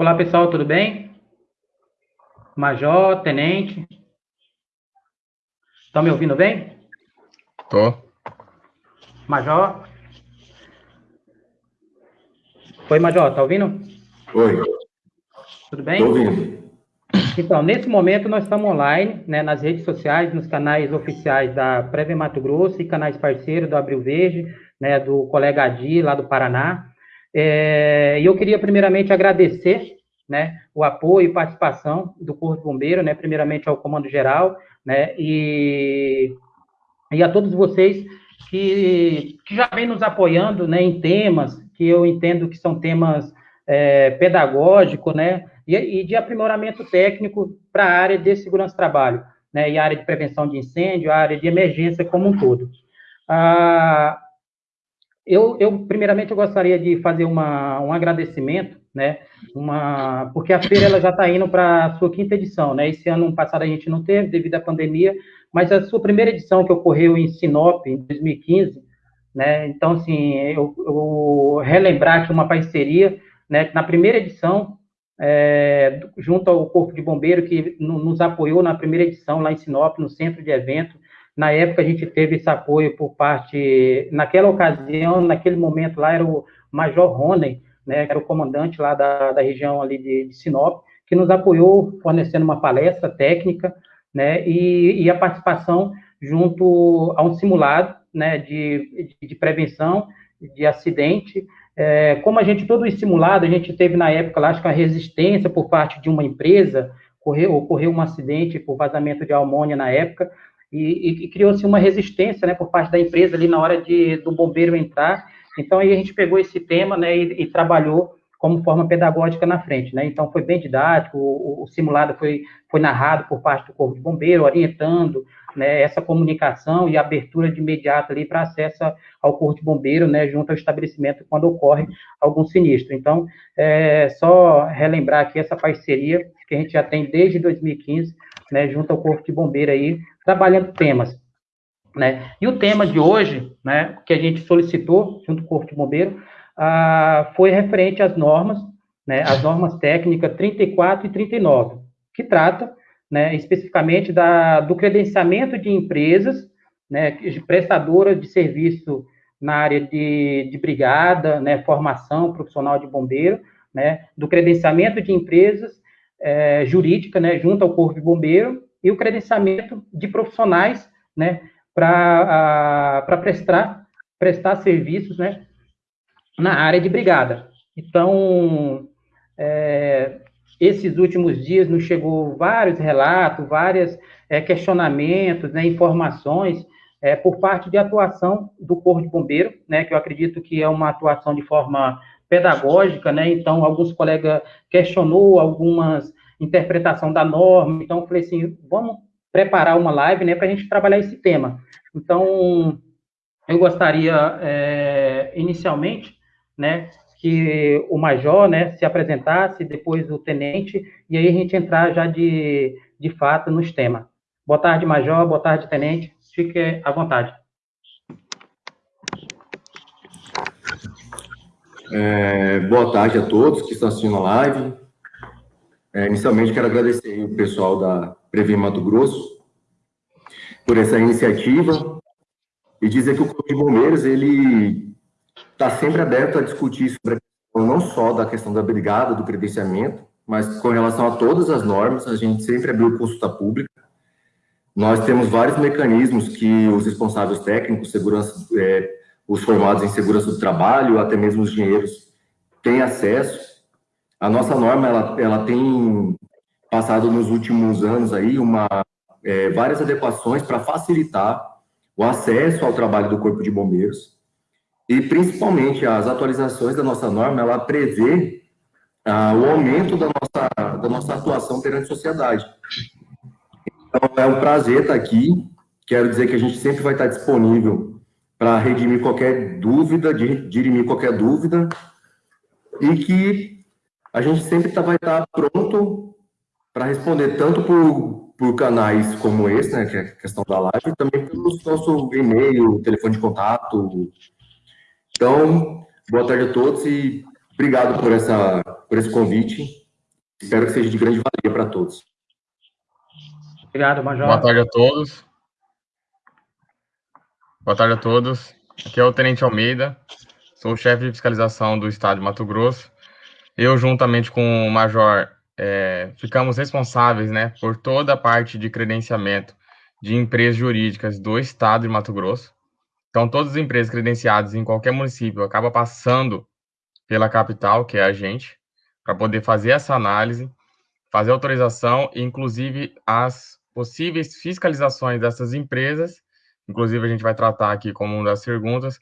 Olá, pessoal, tudo bem? Major, tenente. Estão me ouvindo bem? Tô. Major. Oi, Major, tá ouvindo? Oi. Tudo bem? Tô ouvindo. Então, nesse momento nós estamos online, né, nas redes sociais, nos canais oficiais da Preve Mato Grosso e canais parceiros do Abril Verde, né, do colega Adi, lá do Paraná. É, e eu queria primeiramente agradecer, né, o apoio e participação do Corpo Bombeiro, né, primeiramente ao Comando Geral, né, e, e a todos vocês que, que já vem nos apoiando, né, em temas que eu entendo que são temas é, pedagógicos, né, e, e de aprimoramento técnico para a área de segurança do trabalho, né, e a área de prevenção de incêndio, a área de emergência como um todo. Ah, eu, eu, primeiramente, eu gostaria de fazer uma, um agradecimento, né, uma, porque a feira ela já está indo para a sua quinta edição, né, esse ano passado a gente não teve, devido à pandemia, mas a sua primeira edição, que ocorreu em Sinop, em 2015, né, então, assim, eu, eu relembrar aqui uma parceria, né, que na primeira edição, é, junto ao Corpo de Bombeiro, que nos apoiou na primeira edição lá em Sinop, no centro de evento. Na época, a gente teve esse apoio por parte, naquela ocasião, naquele momento lá, era o Major Rony, né, que era o comandante lá da, da região ali de, de Sinop, que nos apoiou fornecendo uma palestra técnica, né, e, e a participação junto a um simulado, né, de, de, de prevenção de acidente, é, como a gente, todo estimulado, a gente teve na época, lá, acho que a resistência por parte de uma empresa, ocorreu, ocorreu um acidente por vazamento de amônia na época, e, e criou-se uma resistência, né, por parte da empresa ali na hora de, do bombeiro entrar, então aí a gente pegou esse tema, né, e, e trabalhou como forma pedagógica na frente, né? Então foi bem didático, o, o, simulado foi, foi narrado por parte do corpo de bombeiro, orientando, né, essa comunicação e abertura de imediato ali para acesso ao corpo de bombeiro, né, junto ao estabelecimento quando ocorre algum sinistro. Então, é só relembrar aqui essa parceria que a gente já tem desde 2015, né, junto ao corpo de bombeiro aí, trabalhando temas. Né? E o tema de hoje, né, que a gente solicitou junto com o corpo de bombeiro, ah, foi referente às normas, né, as normas técnicas 34 e 39, que trata né, especificamente da, do credenciamento de empresas, né, prestadoras de serviço na área de, de brigada, né, formação profissional de bombeiro, né, do credenciamento de empresas é, jurídica, né, junto ao corpo de bombeiro, e o credenciamento de profissionais, né, para prestar, prestar serviços, né, na área de brigada. Então, é, esses últimos dias nos chegou vários relatos, vários é, questionamentos, né, informações é, por parte de atuação do Corpo de Bombeiro, né, que eu acredito que é uma atuação de forma pedagógica, né, então alguns colegas questionou algumas interpretação da norma, então eu falei assim, vamos preparar uma live, né, para a gente trabalhar esse tema. Então, eu gostaria, é, inicialmente, né, que o major, né, se apresentasse, depois o tenente, e aí a gente entrar já de, de fato nos temas. Boa tarde, major, boa tarde, tenente, fique à vontade. É, boa tarde a todos que estão assistindo a live. É, inicialmente, quero agradecer o pessoal da Previm Mato Grosso por essa iniciativa e dizer que o Corpo de Bombeiros, ele está sempre aberto a discutir sobre a questão, não só da questão da brigada, do credenciamento, mas com relação a todas as normas, a gente sempre abriu consulta pública. Nós temos vários mecanismos que os responsáveis técnicos, segurança, é, os formados em segurança do trabalho, até mesmo os engenheiros, têm acesso. A nossa norma, ela, ela tem passado nos últimos anos aí uma, é, várias adequações para facilitar o acesso ao trabalho do Corpo de Bombeiros. E, principalmente, as atualizações da nossa norma, ela prevê ah, o aumento da nossa, da nossa atuação perante a sociedade. Então, é um prazer estar aqui. Quero dizer que a gente sempre vai estar disponível para redimir qualquer dúvida, dirimir qualquer dúvida, e que a gente sempre tá, vai estar pronto para responder tanto por, por canais como esse, né, que é a questão da live, também pelo nosso e-mail, telefone de contato, então, boa tarde a todos e obrigado por, essa, por esse convite. Espero que seja de grande valia para todos. Obrigado, Major. Boa tarde a todos. Boa tarde a todos. Aqui é o Tenente Almeida, sou chefe de fiscalização do Estado de Mato Grosso. Eu, juntamente com o Major, é, ficamos responsáveis né, por toda a parte de credenciamento de empresas jurídicas do Estado de Mato Grosso. Então, todas as empresas credenciadas em qualquer município acabam passando pela capital, que é a gente, para poder fazer essa análise, fazer autorização e, inclusive, as possíveis fiscalizações dessas empresas. Inclusive, a gente vai tratar aqui como uma das perguntas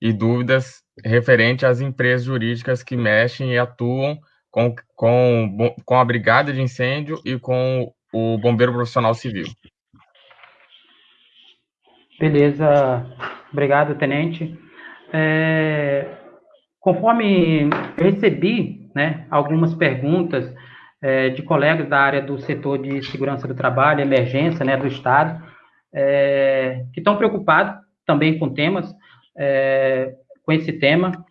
e dúvidas referente às empresas jurídicas que mexem e atuam com, com, com a brigada de incêndio e com o bombeiro profissional civil. Beleza, obrigado, tenente. É, conforme recebi né, algumas perguntas é, de colegas da área do setor de segurança do trabalho, emergência né, do Estado, é, que estão preocupados também com temas, é, com esse tema,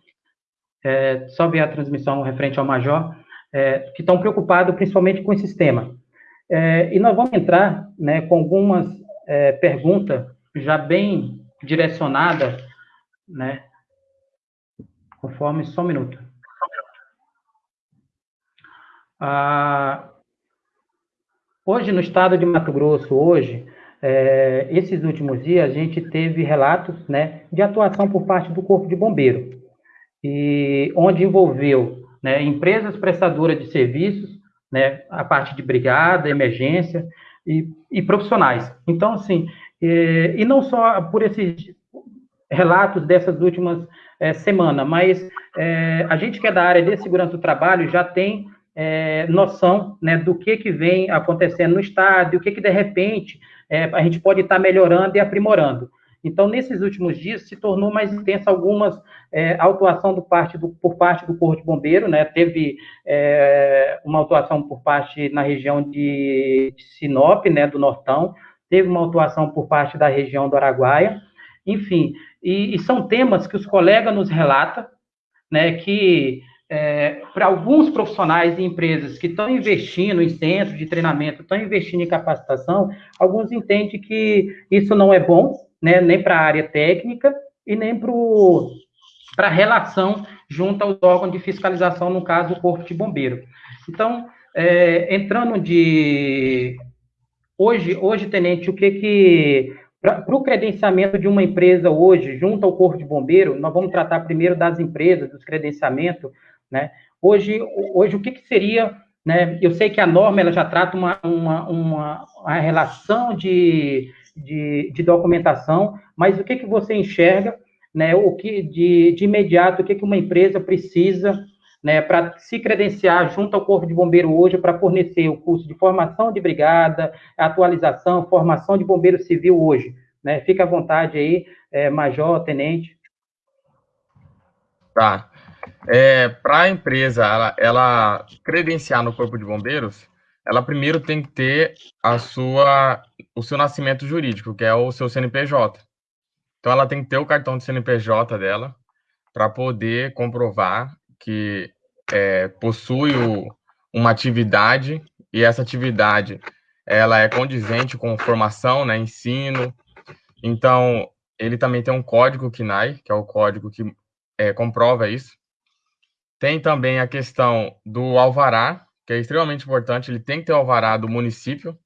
é, só ver a transmissão referente ao Major, é, que estão preocupados principalmente com esse tema. É, e nós vamos entrar né, com algumas é, perguntas já bem direcionadas, né, conforme, só um minuto. Ah, hoje, no estado de Mato Grosso, hoje, é, esses últimos dias, a gente teve relatos né, de atuação por parte do Corpo de Bombeiro, e onde envolveu né, empresas prestadoras de serviços, né, a parte de brigada, emergência e, e profissionais. Então, assim, e, e, não só por esses relatos dessas últimas é, semanas, mas é, a gente que é da área de segurança do trabalho já tem é, noção né, do que, que vem acontecendo no estado, o que, que de repente é, a gente pode estar melhorando e aprimorando. Então, nesses últimos dias, se tornou mais intensa algumas é, autuação do parte do, por parte do Corpo de Bombeiro, né? Teve é, uma autuação por parte na região de, de Sinop, né, do Nortão, teve uma autuação por parte da região do Araguaia, enfim, e, e são temas que os colegas nos relatam, né, que é, para alguns profissionais e empresas que estão investindo em centros de treinamento, estão investindo em capacitação, alguns entendem que isso não é bom, né, nem para a área técnica e nem para a relação junto aos órgãos de fiscalização, no caso, o Corpo de Bombeiro. Então, é, entrando de... Hoje, hoje, Tenente, o que que... Para o credenciamento de uma empresa hoje, junto ao Corpo de Bombeiro, nós vamos tratar primeiro das empresas, dos credenciamentos, né? Hoje, hoje o que, que seria, né? Eu sei que a norma ela já trata uma, uma, uma, uma relação de, de, de, documentação, mas o que, que você enxerga, né? O que de, de imediato, o que, que uma empresa precisa né, para se credenciar junto ao Corpo de Bombeiro hoje para fornecer o curso de formação de brigada, atualização, formação de bombeiro civil hoje. Né? Fica à vontade aí, é, major, tenente. Tá. É, para a empresa ela, ela credenciar no Corpo de Bombeiros, ela primeiro tem que ter a sua, o seu nascimento jurídico, que é o seu CNPJ. Então, ela tem que ter o cartão de CNPJ dela para poder comprovar que é, possui o, uma atividade e essa atividade ela é condizente com formação, né, ensino. Então, ele também tem um código KNAI, que é o código que é, comprova isso. Tem também a questão do alvará, que é extremamente importante, ele tem que ter o alvará do município,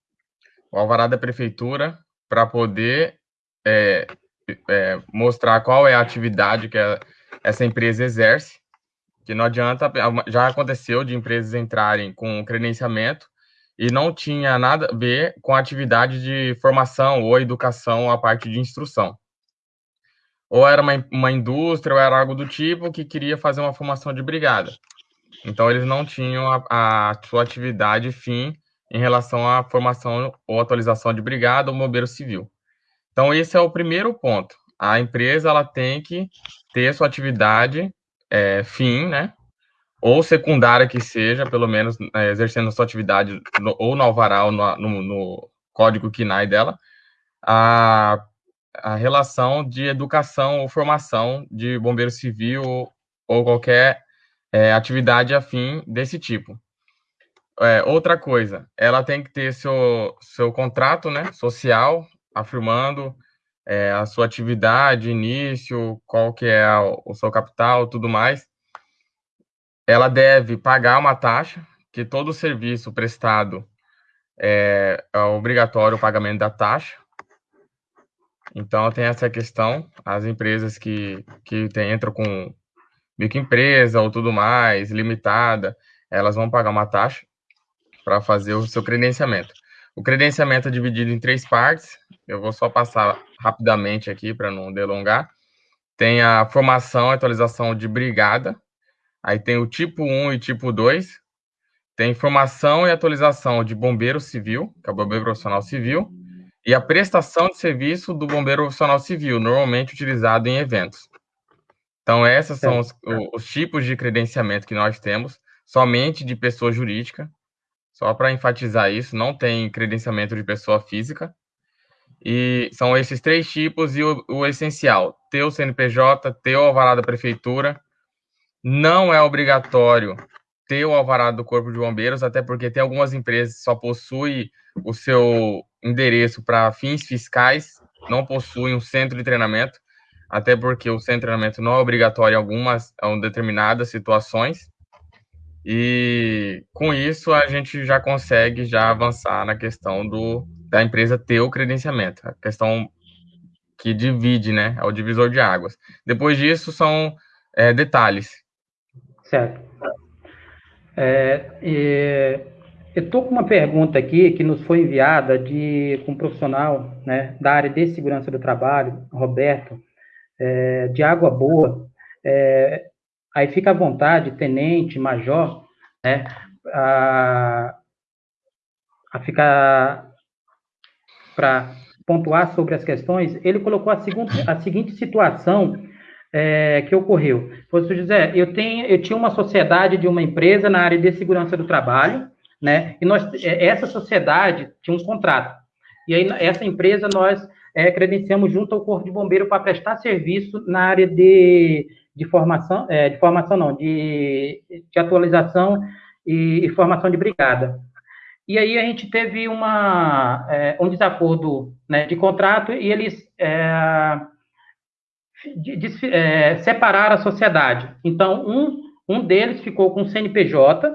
o alvará da prefeitura, para poder é, é, mostrar qual é a atividade que essa empresa exerce, que não adianta, já aconteceu de empresas entrarem com credenciamento e não tinha nada a ver com a atividade de formação ou educação, a parte de instrução ou era uma, uma indústria, ou era algo do tipo que queria fazer uma formação de brigada. Então, eles não tinham a, a sua atividade fim em relação à formação ou atualização de brigada ou bombeiro civil. Então, esse é o primeiro ponto. A empresa ela tem que ter sua atividade é, fim, né? Ou secundária que seja, pelo menos é, exercendo sua atividade no, ou no alvará ou no, no, no código KINAI dela, a a relação de educação ou formação de bombeiro civil ou, qualquer é, atividade afim desse tipo. é, outra coisa, ela tem que ter seu, seu contrato né, social, afirmando é, a sua atividade, início, qual que é o, o seu capital, tudo mais. Ela deve pagar uma taxa, que todo serviço prestado é, é obrigatório o pagamento da taxa. Então, tem essa questão. As empresas que, que tem, entram com microempresa ou tudo mais, limitada, elas vão pagar uma taxa para fazer o seu credenciamento. O credenciamento é dividido em três partes. Eu vou só passar rapidamente aqui para não delongar. Tem a formação e atualização de brigada. Aí tem o tipo 1 e tipo 2. Tem formação e atualização de bombeiro civil, que é o bombeiro profissional civil e a prestação de serviço do bombeiro profissional civil, normalmente utilizado em eventos. Então, esses são os, os, tipos de credenciamento que nós temos, somente de pessoa jurídica. Só para enfatizar isso, não tem credenciamento de pessoa física. E são esses três tipos e o, o essencial: ter o CNPJ, ter o alvará da prefeitura. Não é obrigatório ter o alvará do Corpo de Bombeiros, até porque tem algumas empresas que só possuem o seu endereço para fins fiscais, não possuem um centro de treinamento, até porque o centro de treinamento não é obrigatório em algumas em determinadas situações. E com isso a gente já consegue já avançar na questão do da empresa ter o credenciamento, a questão que divide, né, é o divisor de águas. Depois disso são é, detalhes. Certo. É, e eu estou com uma pergunta aqui que nos foi enviada de um profissional né, da área de segurança do trabalho, Roberto, é, de Água Boa. É, aí fica à vontade, tenente, major, né, a, a ficar para pontuar sobre as questões. Ele colocou a, seguinte, a seguinte situação é, que ocorreu. Professor José, eu, tenho, eu tinha uma sociedade de uma empresa na área de segurança do trabalho, né? E nós, é, essa sociedade tinha um contrato. E aí, essa empresa, nós é, credenciamos junto ao Corpo de Bombeiro para prestar serviço na área de, de formação, é, de formação não, de, de atualização e, e, formação de brigada. E aí a gente teve uma, é, um desacordo né, de contrato e eles é, de, de, é, separaram a sociedade. Então, um, um deles ficou com o CNPJ,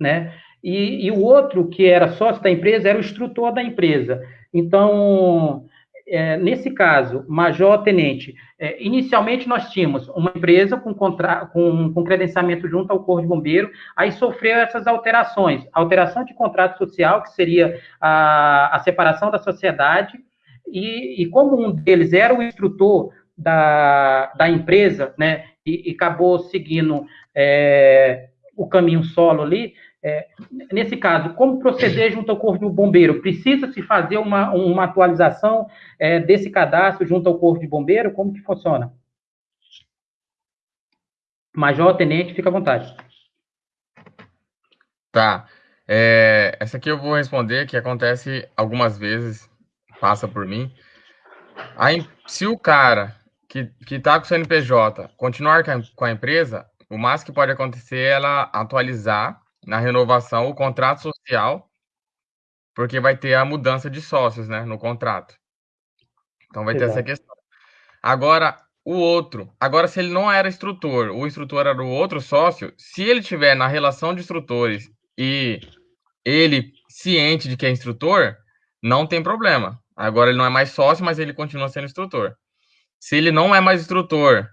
né? E, e, o outro, que era sócio da empresa, era o instrutor da empresa. Então, é, nesse caso, major, tenente, é, inicialmente nós tínhamos uma empresa com, contra, com, com, credenciamento junto ao Corpo de Bombeiro, aí sofreu essas alterações. Alteração de contrato social, que seria a, a separação da sociedade, e, e como um deles era o instrutor da, da empresa, né, e, e acabou seguindo é, o caminho solo ali, é, nesse caso, como proceder junto ao Corpo de Bombeiro? Precisa se fazer uma, uma atualização é, desse cadastro junto ao Corpo de Bombeiro? Como que funciona? Major, tenente, fica à vontade. Tá. É, essa aqui eu vou responder, que acontece algumas vezes, passa por mim. Aí, se o cara que, que tá com o CNPJ continuar com a, com a empresa, o máximo que pode acontecer é ela atualizar na renovação o contrato social, porque vai ter a mudança de sócios, né, no contrato. Então vai Exato. ter essa questão. Agora, o outro, agora se ele não era instrutor, o instrutor era o outro sócio, se ele tiver na relação de instrutores e ele ciente de que é instrutor, não tem problema. Agora ele não é mais sócio, mas ele continua sendo instrutor. Se ele não é mais instrutor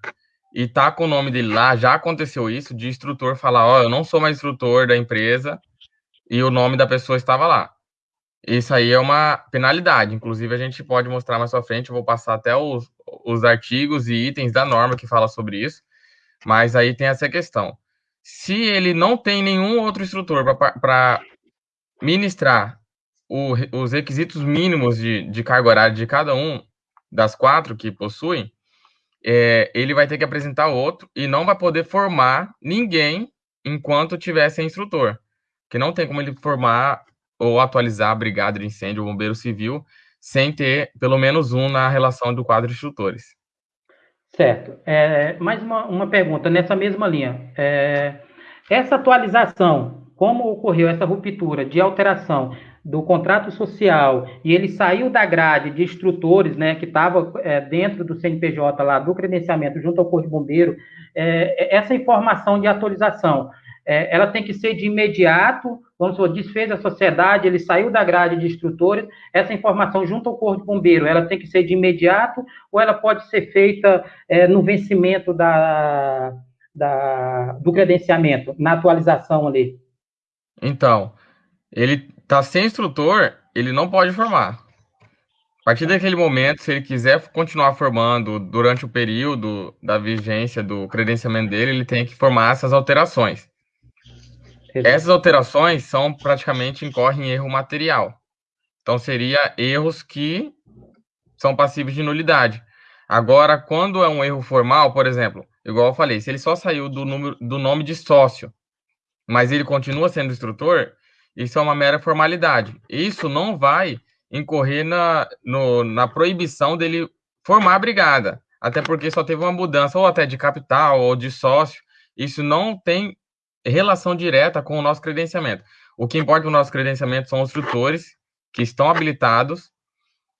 e tá com o nome dele lá, já aconteceu isso, de instrutor falar, ó, oh, eu não sou mais instrutor da empresa e o nome da pessoa estava lá. Isso aí é uma penalidade. Inclusive, a gente pode mostrar mais pra frente, eu vou passar até os, os artigos e itens da norma que fala sobre isso. Mas aí tem essa questão. Se ele não tem nenhum outro instrutor para ministrar o, os requisitos mínimos de, de carga horária de cada um, das quatro que possuem, é, ele vai ter que apresentar outro e não vai poder formar ninguém enquanto tiver sem instrutor. Que não tem como ele formar ou atualizar a brigada de incêndio ou bombeiro civil sem ter pelo menos um na relação do quadro de instrutores. Certo. É, mais uma, uma pergunta nessa mesma linha. É, essa atualização como ocorreu essa ruptura de alteração do contrato social e ele saiu da grade de instrutores, né, que estava é, dentro do CNPJ lá do credenciamento junto ao Corpo de Bombeiro, é, essa informação de atualização, é, ela tem que ser de imediato, vamos supor, desfez a sociedade, ele saiu da grade de instrutores, essa informação junto ao Corpo de Bombeiro, ela tem que ser de imediato ou ela pode ser feita é, no vencimento da, da, do credenciamento, na atualização ali? Então, ele tá sem instrutor, ele não pode formar. A partir daquele momento, se ele quiser continuar formando durante o período da vigência do credenciamento dele, ele tem que formar essas alterações. Essas alterações são praticamente incorrem em erro material. Então seria erros que são passíveis de nulidade. Agora, quando é um erro formal, por exemplo, igual eu falei, se ele só saiu do, número, do nome de sócio, mas ele continua sendo instrutor, isso é uma mera formalidade. Isso não vai incorrer na, no, na proibição dele formar a brigada, até porque só teve uma mudança ou até de capital ou de sócio. Isso não tem relação direta com o nosso credenciamento. O que importa no nosso credenciamento são os instrutores que estão habilitados.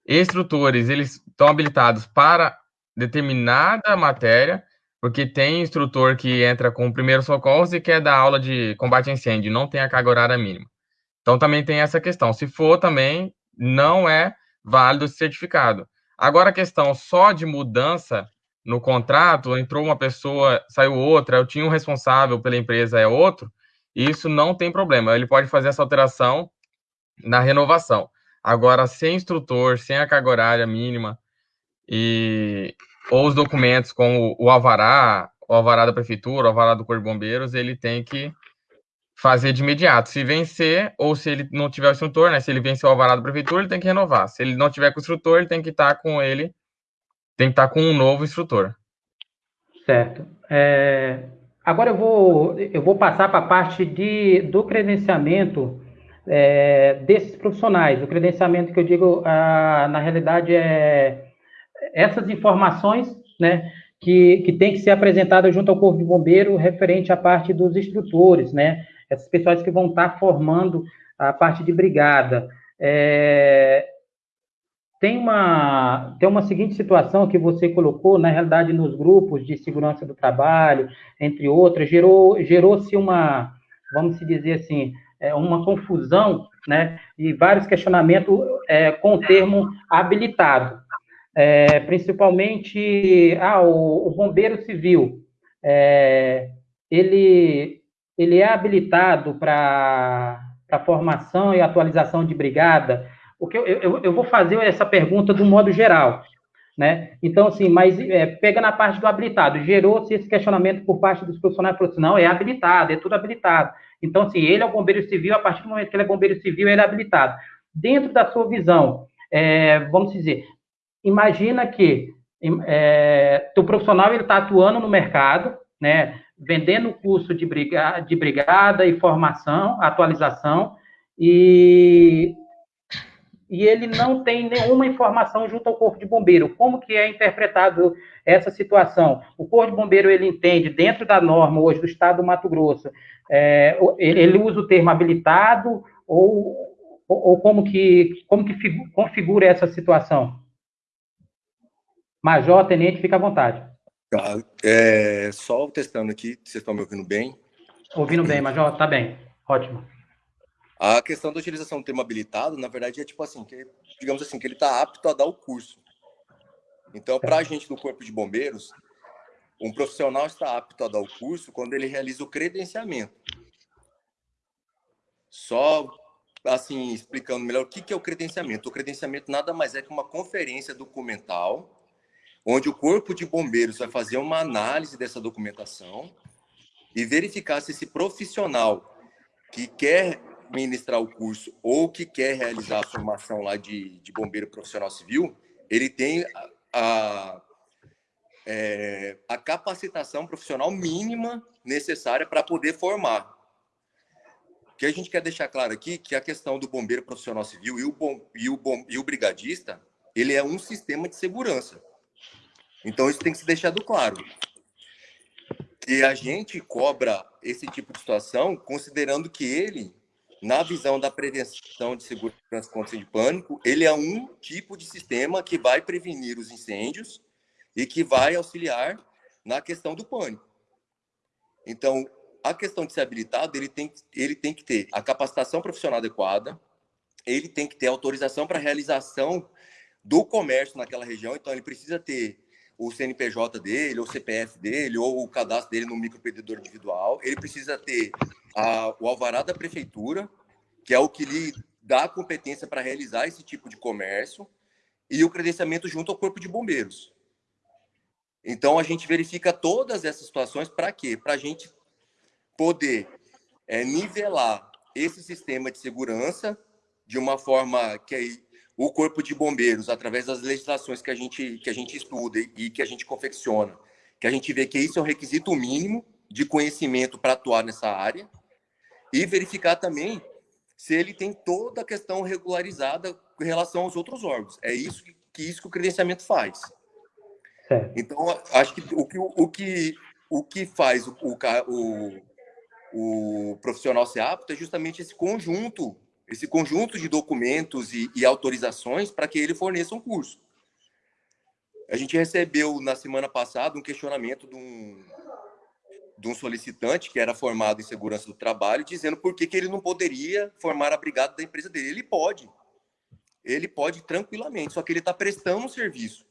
Instrutores, eles estão habilitados para determinada matéria, porque tem instrutor que entra com o primeiro socorro e quer dar aula de combate a incêndio, não tem a carga horária mínima. Então também tem essa questão. Se for também, não é válido esse certificado. Agora a questão só de mudança no contrato, entrou uma pessoa, saiu outra, eu tinha um responsável pela empresa, é outro, isso não tem problema. Ele pode fazer essa alteração na renovação. Agora, sem instrutor, sem a carga horária mínima, e ou os documentos com o, alvará, o alvará da prefeitura, o alvará do Corpo de Bombeiros, ele tem que fazer de imediato. Se vencer, ou se ele não tiver o instrutor, né? Se ele vencer o alvará da prefeitura, ele tem que renovar. Se ele não tiver com o instrutor, ele tem que estar com ele, tem que estar com um novo instrutor. Certo. É, agora eu vou, eu vou passar para a parte de, do credenciamento é, desses profissionais. O credenciamento que eu digo, ah, na realidade, é essas informações, né? Que, que tem que ser apresentada junto ao Corpo de Bombeiro referente à parte dos instrutores, né? essas pessoas que vão estar formando a parte de brigada. É, tem uma, tem uma seguinte situação que você colocou, na realidade, nos grupos de segurança do trabalho, entre outras, gerou, gerou-se uma, vamos dizer assim, é, uma confusão, né, e vários questionamentos é, com o termo habilitado. É, principalmente, ah, o, o bombeiro civil, é, ele, ele é habilitado para formação e atualização de brigada? O que eu, eu, eu, vou fazer essa pergunta do modo geral, né? Então, assim, mas é, pega na parte do habilitado, gerou-se esse questionamento por parte dos profissionais, falou assim, não, é habilitado, é tudo habilitado. Então, assim, ele é o bombeiro civil, a partir do momento que ele é bombeiro civil, ele é habilitado. Dentro da sua visão, é, vamos dizer, imagina que é, o profissional ele está atuando no mercado, né? vendendo curso de brigada, de brigada e formação, atualização, e, e ele não tem nenhuma informação junto ao Corpo de Bombeiro. Como que é interpretado essa situação? O Corpo de Bombeiro, ele entende, dentro da norma hoje do Estado do Mato Grosso, é, ele usa o termo habilitado ou, ou como que, como que configura essa situação? Major, tenente, fica à vontade. Tá, é, só testando aqui, vocês estão me ouvindo bem? Ouvindo bem, Major, tá bem, ótimo. A questão da utilização do termo habilitado, na verdade, é tipo assim, que, digamos assim, que ele está apto a dar o curso. Então, para a gente do Corpo de Bombeiros, um profissional está apto a dar o curso quando ele realiza o credenciamento. Só, assim, explicando melhor o que, que é o credenciamento. O credenciamento nada mais é que uma conferência documental onde o Corpo de Bombeiros vai fazer uma análise dessa documentação e verificar se esse profissional que quer ministrar o curso ou que quer realizar a formação lá de, de bombeiro profissional civil, ele tem a, a, é, a capacitação profissional mínima necessária para poder formar. O que a gente quer deixar claro aqui que a questão do bombeiro profissional civil e o, bom, e o, bom, e o brigadista, ele é um sistema de segurança. Então, isso tem que ser deixado claro. E a gente cobra esse tipo de situação considerando que ele, na visão da prevenção de segurança contra de pânico, ele é um tipo de sistema que vai prevenir os incêndios e que vai auxiliar na questão do pânico. Então, a questão de ser habilitado, ele tem, ele tem que ter a capacitação profissional adequada, ele tem que ter autorização para realização do comércio naquela região, então ele precisa ter o CNPJ dele, ou o CPF dele, ou o cadastro dele no microempreendedor individual, ele precisa ter a, o alvará da prefeitura, que é o que lhe dá a competência para realizar esse tipo de comércio, e o credenciamento junto ao Corpo de Bombeiros. Então, a gente verifica todas essas situações para quê? Para a gente poder é, nivelar esse sistema de segurança de uma forma que o Corpo de Bombeiros, através das legislações que a gente, que a gente estuda e que a gente confecciona, que a gente vê que isso é um requisito mínimo de conhecimento para atuar nessa área, e verificar também se ele tem toda a questão regularizada em relação aos outros órgãos. É isso que, que isso que o credenciamento faz. Então, acho que o que, o que, o que faz o, o, o profissional ser apto é justamente esse conjunto, esse conjunto de documentos e, e autorizações para que ele forneça um curso. A gente recebeu na semana passada um questionamento de um, de um solicitante que era formado em segurança do trabalho, dizendo por que, que ele não poderia formar a brigada da empresa dele. Ele pode. Ele pode tranquilamente, só que ele está prestando um serviço.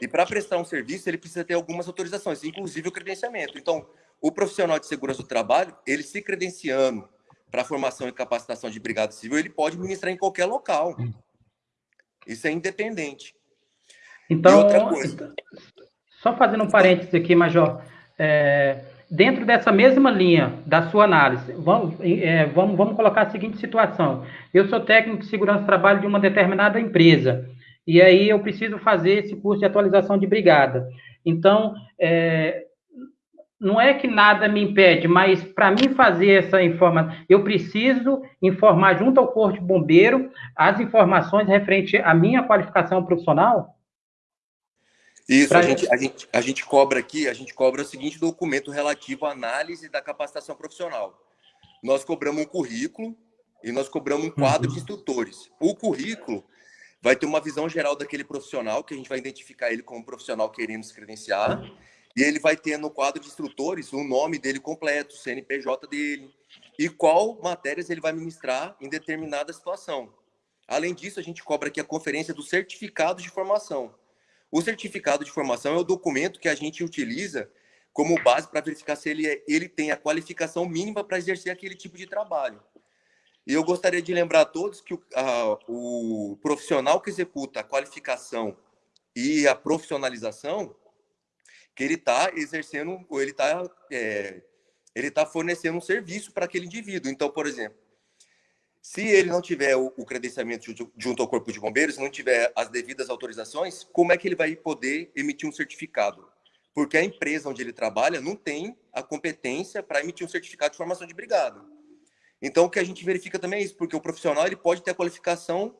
E para prestar um serviço, ele precisa ter algumas autorizações, inclusive o credenciamento. Então, o profissional de segurança do trabalho, ele se credenciando para formação e capacitação de brigada civil, ele pode ministrar em qualquer local. Isso é independente. Então, só fazendo um parênteses aqui, Major, é, dentro dessa mesma linha da sua análise, vamos, é, vamos, vamos colocar a seguinte situação. Eu sou técnico de segurança do trabalho de uma determinada empresa, e aí eu preciso fazer esse curso de atualização de brigada. Então, é, não é que nada me impede, mas para mim fazer essa informação, eu preciso informar junto ao Corpo de Bombeiro as informações referente à minha qualificação profissional? Isso, a gente, a, gente, a gente cobra aqui, a gente cobra o seguinte documento relativo à análise da capacitação profissional. Nós cobramos um currículo e nós cobramos um quadro uhum. de instrutores. O currículo vai ter uma visão geral daquele profissional, que a gente vai identificar ele como profissional querendo se credenciar, e ele vai ter no quadro de instrutores o nome dele completo, o CNPJ dele, e qual matérias ele vai ministrar em determinada situação. Além disso, a gente cobra aqui a conferência do certificado de formação. O certificado de formação é o documento que a gente utiliza como base para verificar se ele, é, ele tem a qualificação mínima para exercer aquele tipo de trabalho. E eu gostaria de lembrar a todos que o, a, o profissional que executa a qualificação e a profissionalização, que ele está exercendo, ou ele está é, ele tá fornecendo um serviço para aquele indivíduo. Então, por exemplo, se ele não tiver o, o credenciamento junto ao Corpo de Bombeiros, não tiver as devidas autorizações, como é que ele vai poder emitir um certificado? Porque a empresa onde ele trabalha não tem a competência para emitir um certificado de formação de brigada. Então, o que a gente verifica também é isso, porque o profissional ele pode ter a qualificação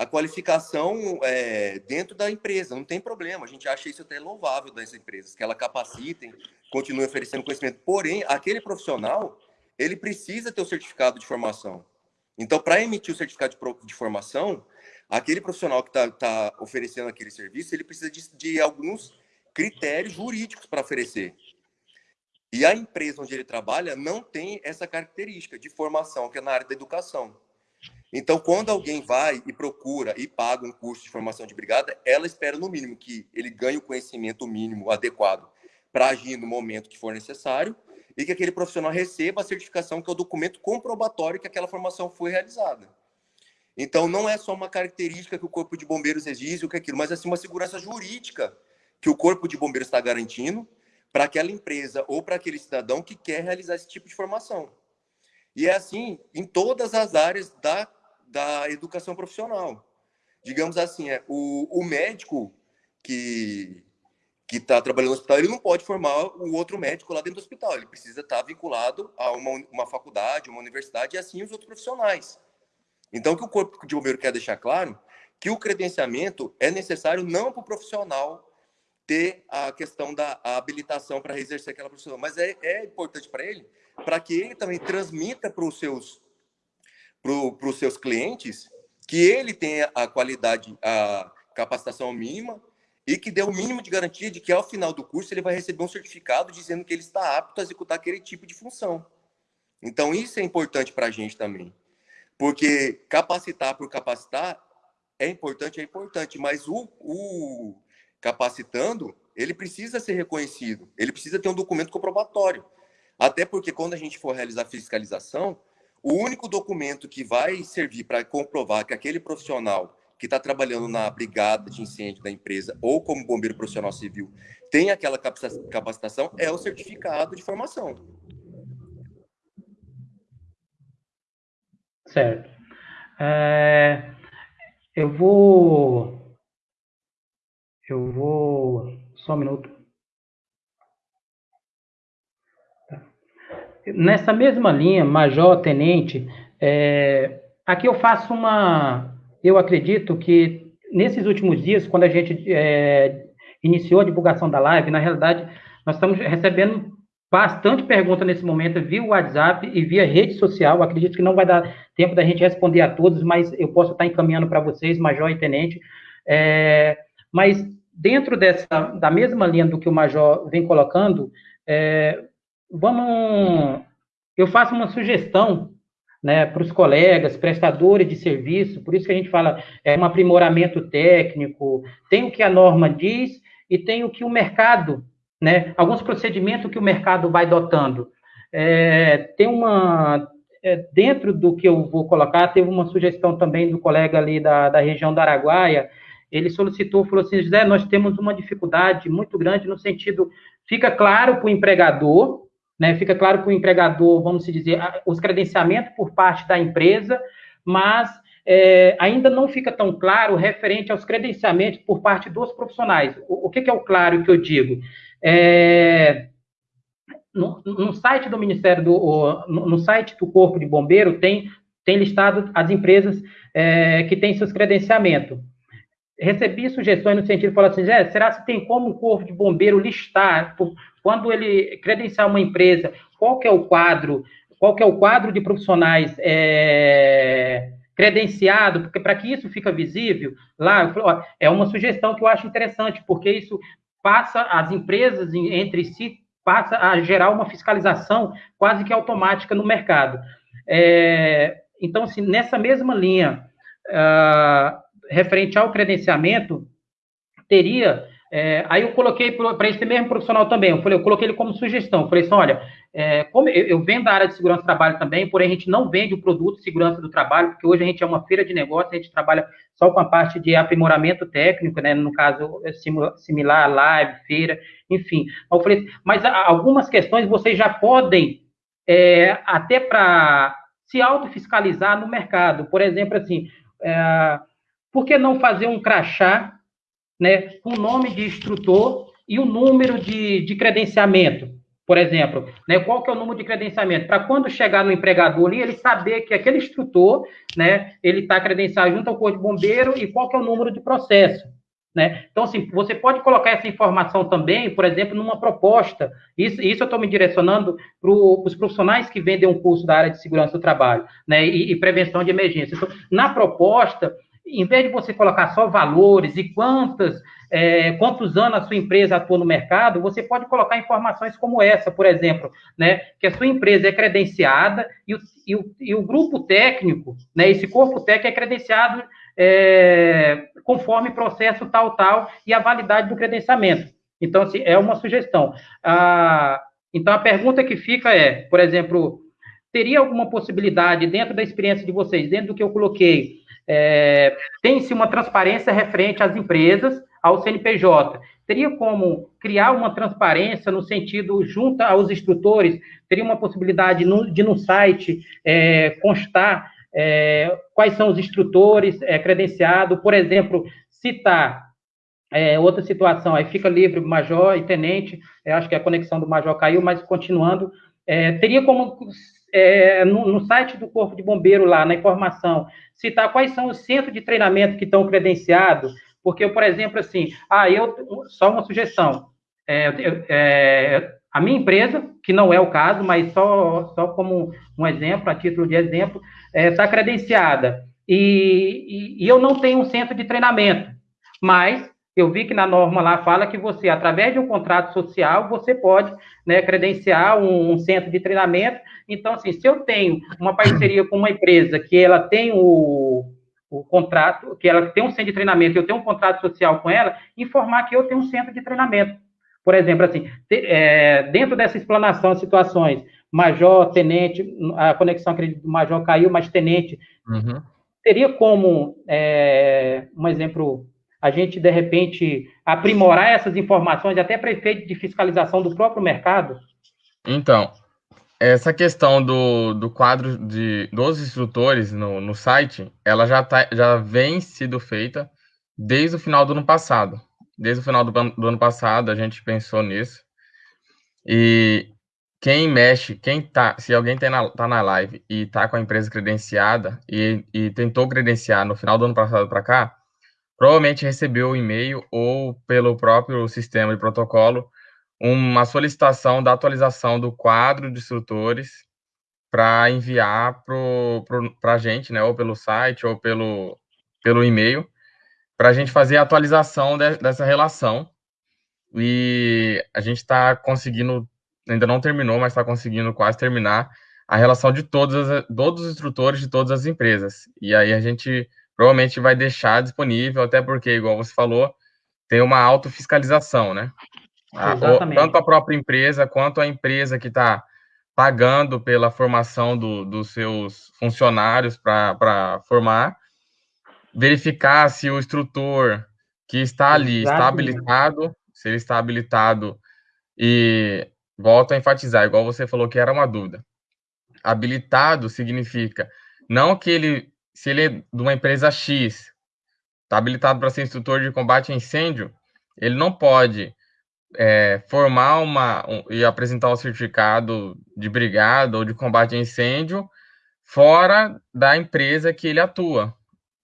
a qualificação é, dentro da empresa, não tem problema. A gente acha isso até louvável das empresas, que ela capacitem, continuem oferecendo conhecimento. Porém, aquele profissional, ele precisa ter o certificado de formação. Então, para emitir o certificado de, de, formação, aquele profissional que está tá oferecendo aquele serviço, ele precisa de, de alguns critérios jurídicos para oferecer. E a empresa onde ele trabalha não tem essa característica de formação, que é na área da educação. Então, quando alguém vai e procura e paga um curso de formação de brigada, ela espera, no mínimo, que ele ganhe o conhecimento mínimo adequado para agir no momento que for necessário e que aquele profissional receba a certificação, que é o documento comprobatório que aquela formação foi realizada. Então, não é só uma característica que o Corpo de Bombeiros exige, o que é aquilo, mas assim, uma segurança jurídica que o Corpo de Bombeiros está garantindo para aquela empresa ou para aquele cidadão que quer realizar esse tipo de formação. E é assim em todas as áreas da da educação profissional. Digamos assim, é, o, o médico que que está trabalhando no hospital, ele não pode formar o outro médico lá dentro do hospital. Ele precisa estar tá vinculado a uma, uma faculdade, uma universidade e assim os outros profissionais. Então, o que o Corpo de Bombeiro quer deixar claro que o credenciamento é necessário não para o profissional ter a questão da habilitação para exercer aquela profissão. Mas é, é importante para ele, para que ele também transmita para os seus, para os seus clientes que ele tenha a qualidade, a capacitação mínima e que dê o mínimo de garantia de que ao final do curso ele vai receber um certificado dizendo que ele está apto a executar aquele tipo de função. Então isso é importante para a gente também, porque capacitar por capacitar é importante, é importante, mas o, o capacitando ele precisa ser reconhecido, ele precisa ter um documento comprobatório. Até porque quando a gente for realizar fiscalização, o único documento que vai servir para comprovar que aquele profissional que está trabalhando na brigada de incêndio da empresa ou como bombeiro profissional civil tem aquela capacitação é o certificado de formação. Certo. É, eu vou. Eu vou. Só um minuto. Nessa mesma linha, major, tenente, é, aqui eu faço uma eu acredito que nesses últimos dias, quando a gente é, iniciou a divulgação da live, na realidade, nós estamos recebendo bastante pergunta nesse momento via WhatsApp e via rede social. acredito que não vai dar tempo da gente responder a todos, mas eu posso estar encaminhando para vocês, Major e Tenente. É, mas dentro dessa da mesma linha do que o Major vem colocando, é, vamos. Eu faço uma sugestão né, para os colegas, prestadores de serviço, por isso que a gente fala, é um aprimoramento técnico, tem o que a norma diz e tem o que o mercado, né, alguns procedimentos que o mercado vai dotando. É, tem uma, é, dentro do que eu vou colocar, teve uma sugestão também do colega ali da, da região da Araguaia, ele solicitou, falou assim, José, nós temos uma dificuldade muito grande no sentido, fica claro para o empregador, né? Fica claro que o empregador, vamos dizer, os credenciamentos por parte da empresa, mas é, ainda não fica tão claro referente aos credenciamentos por parte dos profissionais. O, o que, que, é o claro que eu digo? É, no, no, site do Ministério do no, site do Corpo de Bombeiro tem tem listado as empresas é, que têm seus credenciamentos. Recebi sugestões no sentido de falar assim, será que tem como o Corpo de Bombeiro listar por, quando ele credenciar uma empresa, qual que é o quadro, qual que é o quadro de profissionais é, credenciado, porque para que isso fica visível, lá, ó, é uma sugestão que eu acho interessante, porque isso passa as empresas entre si passa a gerar uma fiscalização quase que automática no mercado. É, então, assim, nessa mesma linha, uh, referente ao credenciamento, teria é, aí eu coloquei para esse mesmo profissional também, eu falei, eu coloquei ele como sugestão. Eu falei assim, olha, é, como eu, eu vendo a área de segurança do trabalho também, porém a gente não vende o produto de segurança do trabalho, porque hoje a gente é uma feira de negócio, a gente trabalha só com a parte de aprimoramento técnico, né? No caso, é similar, live, feira, enfim. Eu falei, mas algumas questões vocês já podem, é, até para se autofiscalizar no mercado. Por exemplo, assim, é, por que não fazer um crachá né, com o nome de instrutor e o número de, de credenciamento, por exemplo. Né, qual que é o número de credenciamento? Para quando chegar no empregador ali, ele saber que aquele instrutor, né, ele está credenciado junto ao Corpo de Bombeiro e qual que é o número de processo. Né? Então, assim, você pode colocar essa informação também, por exemplo, numa proposta. Isso, isso eu estou me direcionando para os profissionais que vendem um curso da área de segurança do trabalho né? e, e prevenção de emergência. Então, na proposta, em vez de você colocar só valores e quantas, é, quantos anos a sua empresa atua no mercado, você pode colocar informações como essa, por exemplo, né, que a sua empresa é credenciada e o, e o, e o grupo técnico, né, esse corpo técnico é credenciado é, conforme processo tal, tal, e a validade do credenciamento. Então, assim, é uma sugestão. Ah, então, a pergunta que fica é, por exemplo, teria alguma possibilidade, dentro da experiência de vocês, dentro do que eu coloquei, é, tem-se uma transparência referente às empresas, ao CNPJ. Teria como criar uma transparência no sentido, junto aos instrutores, teria uma possibilidade de no site é, constar é, quais são os instrutores é, credenciados, por exemplo, citar é, outra situação, aí fica livre major e tenente, acho que a conexão do major caiu, mas continuando, é, teria como é, no, no, site do Corpo de Bombeiro, lá na informação, citar quais são os centros de treinamento que estão credenciados, Porque, por exemplo, assim, ah, eu, só uma sugestão, é, é, a minha empresa, que não é o caso, mas só, só como um exemplo, a título de exemplo, está é, credenciada. E, e, e, eu não tenho um centro de treinamento, mas eu vi que na norma lá fala que você, através de um contrato social, você pode né, credenciar um, um, centro de treinamento. Então, assim, se eu tenho uma parceria com uma empresa que ela tem o, o contrato, que ela tem um centro de treinamento, eu tenho um contrato social com ela, informar que eu tenho um centro de treinamento. Por exemplo, assim, te, é, dentro dessa explanação situações, major, tenente, a conexão acredito, major caiu, mas tenente, uhum. teria como, é, um exemplo a gente, de repente, aprimorar essas informações até para efeito de fiscalização do próprio mercado? Então, essa questão do, do quadro de, dos instrutores no, no site, ela já, tá, já vem sido feita desde o final do ano passado. Desde o final do, do ano passado, a gente pensou nisso. E quem mexe, quem tá, se alguém tá na, tá na live e tá com a empresa credenciada e, e tentou credenciar no final do ano passado para cá, provavelmente recebeu o e-mail ou pelo próprio sistema de protocolo uma solicitação da atualização do quadro de instrutores para enviar para a gente, né, ou pelo site ou pelo, pelo e-mail, para a gente fazer a atualização de, dessa relação. E a gente está conseguindo, ainda não terminou, mas está conseguindo quase terminar a relação de todos, todos os instrutores de todas as empresas. E aí a gente provavelmente vai deixar disponível, até porque, igual você falou, tem uma autofiscalização, né? A, tanto a própria empresa quanto a empresa que está pagando pela formação do, dos seus funcionários para formar, verificar se o instrutor que está ali Exatamente. está habilitado, se ele está habilitado e volto a enfatizar, igual você falou que era uma dúvida. Habilitado significa não que ele se ele é de uma empresa X, está habilitado para ser instrutor de combate a incêndio, ele não pode é, formar uma um, e apresentar um certificado de brigada ou de combate a incêndio fora da empresa que ele atua,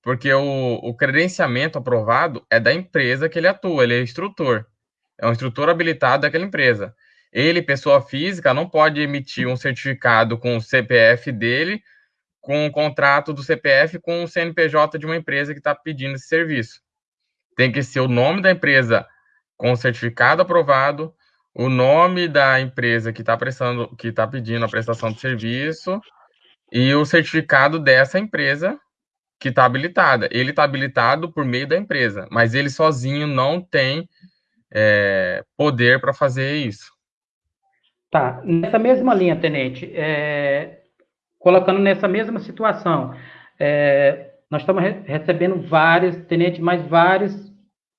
porque o, o credenciamento aprovado é da empresa que ele atua, ele é instrutor, é um instrutor habilitado daquela empresa. Ele, pessoa física, não pode emitir um certificado com o CPF dele com o contrato do CPF com o CNPJ de uma empresa que está pedindo esse serviço. Tem que ser o nome da empresa com o certificado aprovado, o nome da empresa que está prestando, que está pedindo a prestação de serviço e o certificado dessa empresa que está habilitada. Ele está habilitado por meio da empresa, mas ele sozinho não tem é, poder para fazer isso. Tá. Nessa mesma linha, tenente, é, colocando nessa mesma situação. É, nós estamos re recebendo vários, tenente, mais vários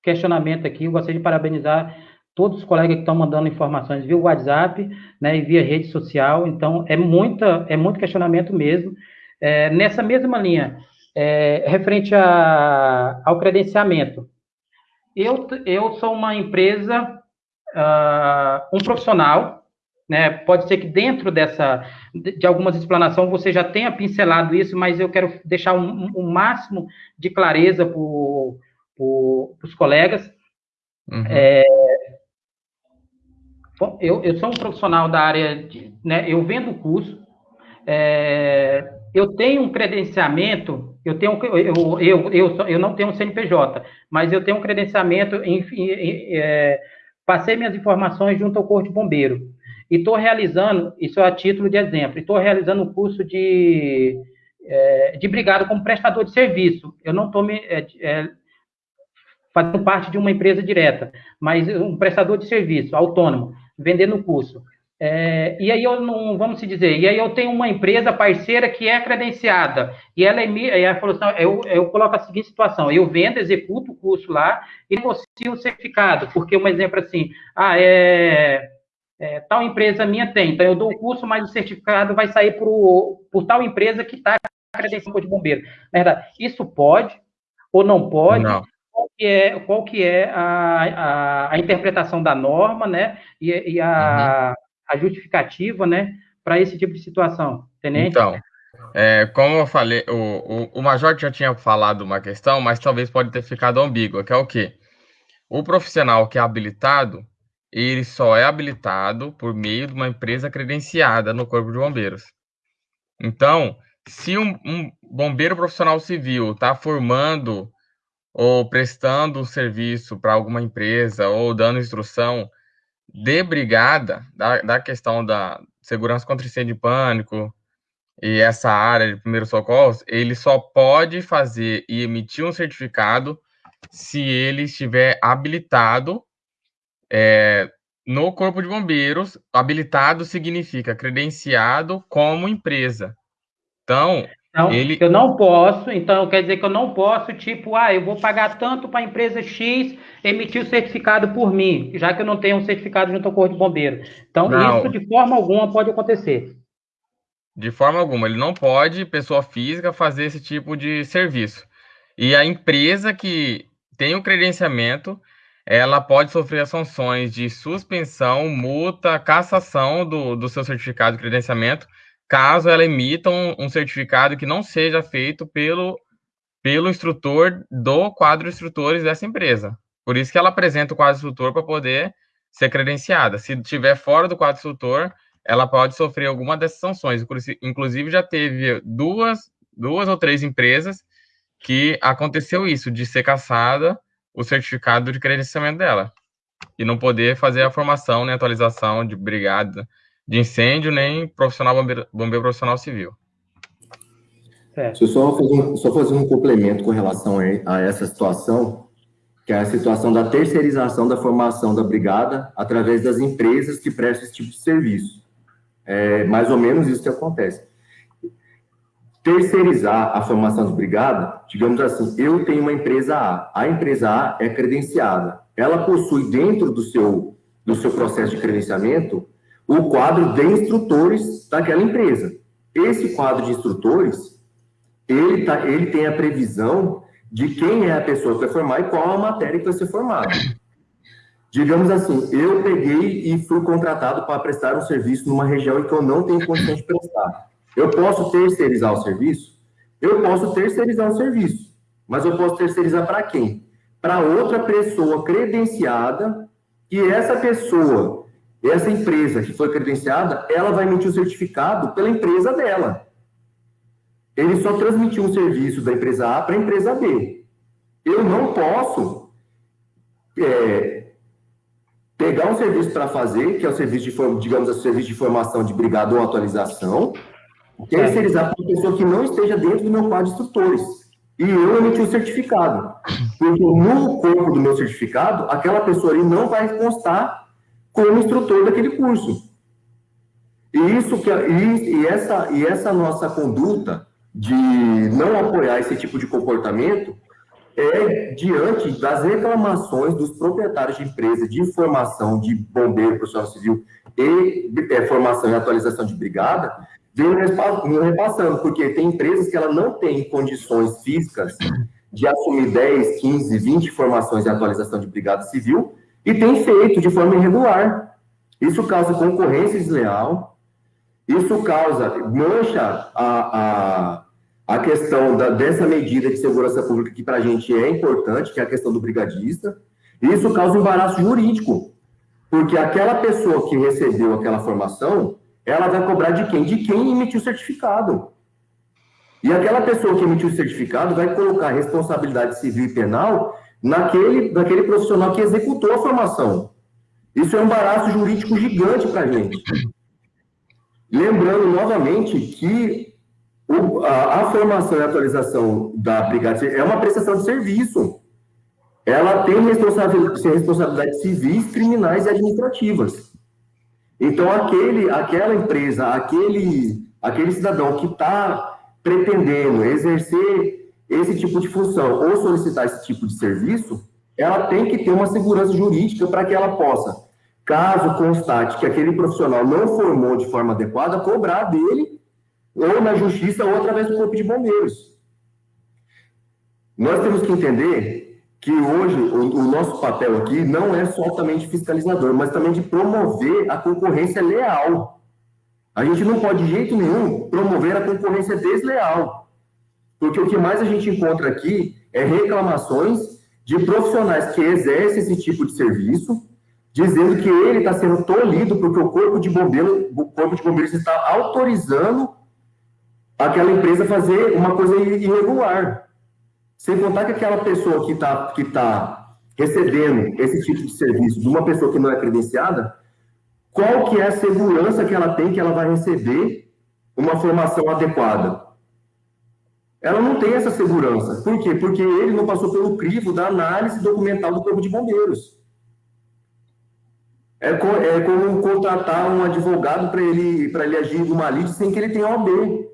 questionamentos aqui. Eu gostaria de parabenizar todos os colegas que estão mandando informações via WhatsApp né, e via rede social. Então, é, muita, é muito questionamento mesmo. É, nessa mesma linha, é, referente a, ao credenciamento, eu, eu sou uma empresa, uh, um profissional né? Pode ser que dentro dessa, de algumas explanações você já tenha pincelado isso, mas eu quero deixar um, um máximo de clareza para os colegas. Uhum. É, eu, eu sou um profissional da área, de, né, eu vendo curso, é, eu tenho um credenciamento, eu tenho eu, eu, eu, eu não tenho um CNPJ, mas eu tenho um credenciamento, enfim, é, passei minhas informações junto ao Corpo de Bombeiro. E estou realizando, isso é a título de exemplo, estou realizando um curso de, é, de brigado como prestador de serviço. Eu não estou é, é, fazendo parte de uma empresa direta, mas um prestador de serviço, autônomo, vendendo o curso. É, e aí eu não, vamos se dizer, e aí eu tenho uma empresa parceira que é credenciada, e ela, e ela falou assim, eu, eu coloco a seguinte situação, eu vendo, executo o curso lá e negocio o certificado, porque um exemplo assim, ah, é é, tal empresa minha tem, então eu dou o curso, mas o certificado vai sair por, por tal empresa que está credenciada de bombeiro. Na verdade, isso pode ou não pode? Não. Qual que é, qual que é a, a, a interpretação da norma, né? E, e a, uhum. a justificativa, né? Para esse tipo de situação, tenente? Então, É, como eu falei, o, o, o Major já tinha falado uma questão, mas talvez pode ter ficado ambígua, que é o quê? O profissional que é habilitado, ele só é habilitado por meio de uma empresa credenciada no Corpo de Bombeiros. Então, se um, um bombeiro profissional civil está formando ou prestando serviço para alguma empresa ou dando instrução de brigada, da, da questão da segurança contra incêndio e pânico e essa área de primeiros socorros, ele só pode fazer e emitir um certificado se ele estiver habilitado é, no Corpo de Bombeiros. Habilitado significa credenciado como empresa. Então, então, ele... eu não posso, então quer dizer que eu não posso, tipo, ah, eu vou pagar tanto para a empresa X emitir o certificado por mim, já que eu não tenho um certificado junto ao Corpo de Bombeiro. Então, não. isso de forma alguma pode acontecer. De forma alguma, ele não pode, pessoa física, fazer esse tipo de serviço. E a empresa que tem o credenciamento, ela pode sofrer as sanções de suspensão, multa, cassação do, do seu certificado de credenciamento caso ela emita um, um certificado que não seja feito pelo, pelo instrutor do quadro instrutores dessa empresa. Por isso que ela apresenta o quadro instrutor para poder ser credenciada. Se estiver fora do quadro instrutor, ela pode sofrer alguma dessas sanções. Inclusive, já teve duas, duas ou três empresas que aconteceu isso, de ser caçada o certificado de credenciamento dela. E não poder fazer a formação, né, atualização de brigada de incêndio, nem profissional bombeiro, bombeiro profissional civil. Deixa eu só fazer, um, só fazer um complemento com relação a essa situação, que é a situação da terceirização da formação da brigada através das empresas que prestam esse tipo de serviço. É mais ou menos isso que acontece. Terceirizar a formação de brigada, digamos assim, eu tenho uma empresa A, a empresa A é credenciada, ela possui dentro do seu, do seu processo de credenciamento o quadro de instrutores daquela empresa. Esse quadro de instrutores, ele, tá, ele tem a previsão de quem é a pessoa que vai formar e qual a matéria que vai ser formada. Digamos assim, eu peguei e fui contratado para prestar um serviço numa região em que eu não tenho condições de prestar. Eu posso terceirizar o serviço? Eu posso terceirizar o serviço, mas eu posso terceirizar para quem? Para outra pessoa credenciada, e essa pessoa essa empresa que foi credenciada, ela vai emitir o certificado pela empresa dela. Ele só transmitiu um serviço da empresa A para a empresa B. Eu não posso é, pegar um serviço para fazer, que é o serviço de, digamos, o serviço de formação de brigada ou atualização, terceirizar para uma pessoa que não esteja dentro do meu quadro de instrutores. E eu emiti o certificado. Porque no corpo do meu certificado, aquela pessoa ali não vai constar como instrutor daquele curso. E, isso que, e, e, essa, e essa nossa conduta de não apoiar esse tipo de comportamento é diante das reclamações dos proprietários de empresas de formação de bombeiro, profissional civil e é, formação e atualização de brigada, vem repassando, porque tem empresas que ela não tem condições físicas de assumir 10, 15, 20 formações e atualização de brigada civil, e tem feito de forma irregular. Isso causa concorrência desleal, isso causa, mancha a, a, a questão da, dessa medida de segurança pública que para a gente é importante, que é a questão do brigadista, isso causa embaraço jurídico, porque aquela pessoa que recebeu aquela formação, ela vai cobrar de quem? De quem emitiu o certificado. E aquela pessoa que emitiu o certificado vai colocar responsabilidade civil e penal naquele, naquele profissional que executou a formação. Isso é um embaraço jurídico gigante para a gente. Lembrando novamente que o, a, a, formação e atualização da Brigada é uma prestação de serviço. Ela tem responsabilidade, responsabilidades civis, criminais e administrativas. Então, aquele, aquela empresa, aquele, aquele cidadão que está pretendendo exercer esse tipo de função ou solicitar esse tipo de serviço, ela tem que ter uma segurança jurídica para que ela possa, caso constate que aquele profissional não formou de forma adequada, cobrar dele ou na justiça ou através do corpo de bombeiros. Nós temos que entender que hoje o, o nosso papel aqui não é só fiscalizador, mas também de promover a concorrência leal. A gente não pode, de jeito nenhum, promover a concorrência desleal. Porque o que mais a gente encontra aqui é reclamações de profissionais que exercem esse tipo de serviço, dizendo que ele está sendo tolhido porque o corpo de bombeiro, o corpo de bombeiros está autorizando aquela empresa a fazer uma coisa irregular. Sem contar que aquela pessoa que está que tá recebendo esse tipo de serviço de uma pessoa que não é credenciada, qual que é a segurança que ela tem que ela vai receber uma formação adequada? Ela não tem essa segurança. Por quê? Porque ele não passou pelo crivo da análise documental do Corpo de Bombeiros. É, é como contratar um advogado para ele, ele agir numa lide sem que ele tenha OB.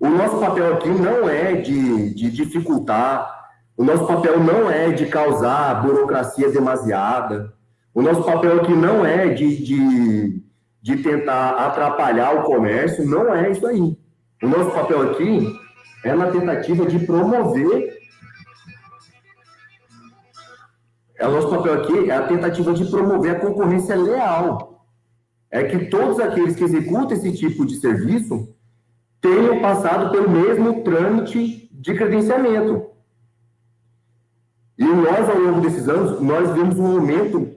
O nosso papel aqui não é de, de dificultar, o nosso papel não é de causar burocracia demasiada, o nosso papel aqui não é de, de, de tentar atrapalhar o comércio, não é isso aí. O nosso papel aqui é na tentativa de promover. É o nosso papel aqui é a tentativa de promover a concorrência leal. É que todos aqueles que executam esse tipo de serviço tenham passado pelo mesmo trâmite de credenciamento. E nós, ao longo desses anos, nós vimos um aumento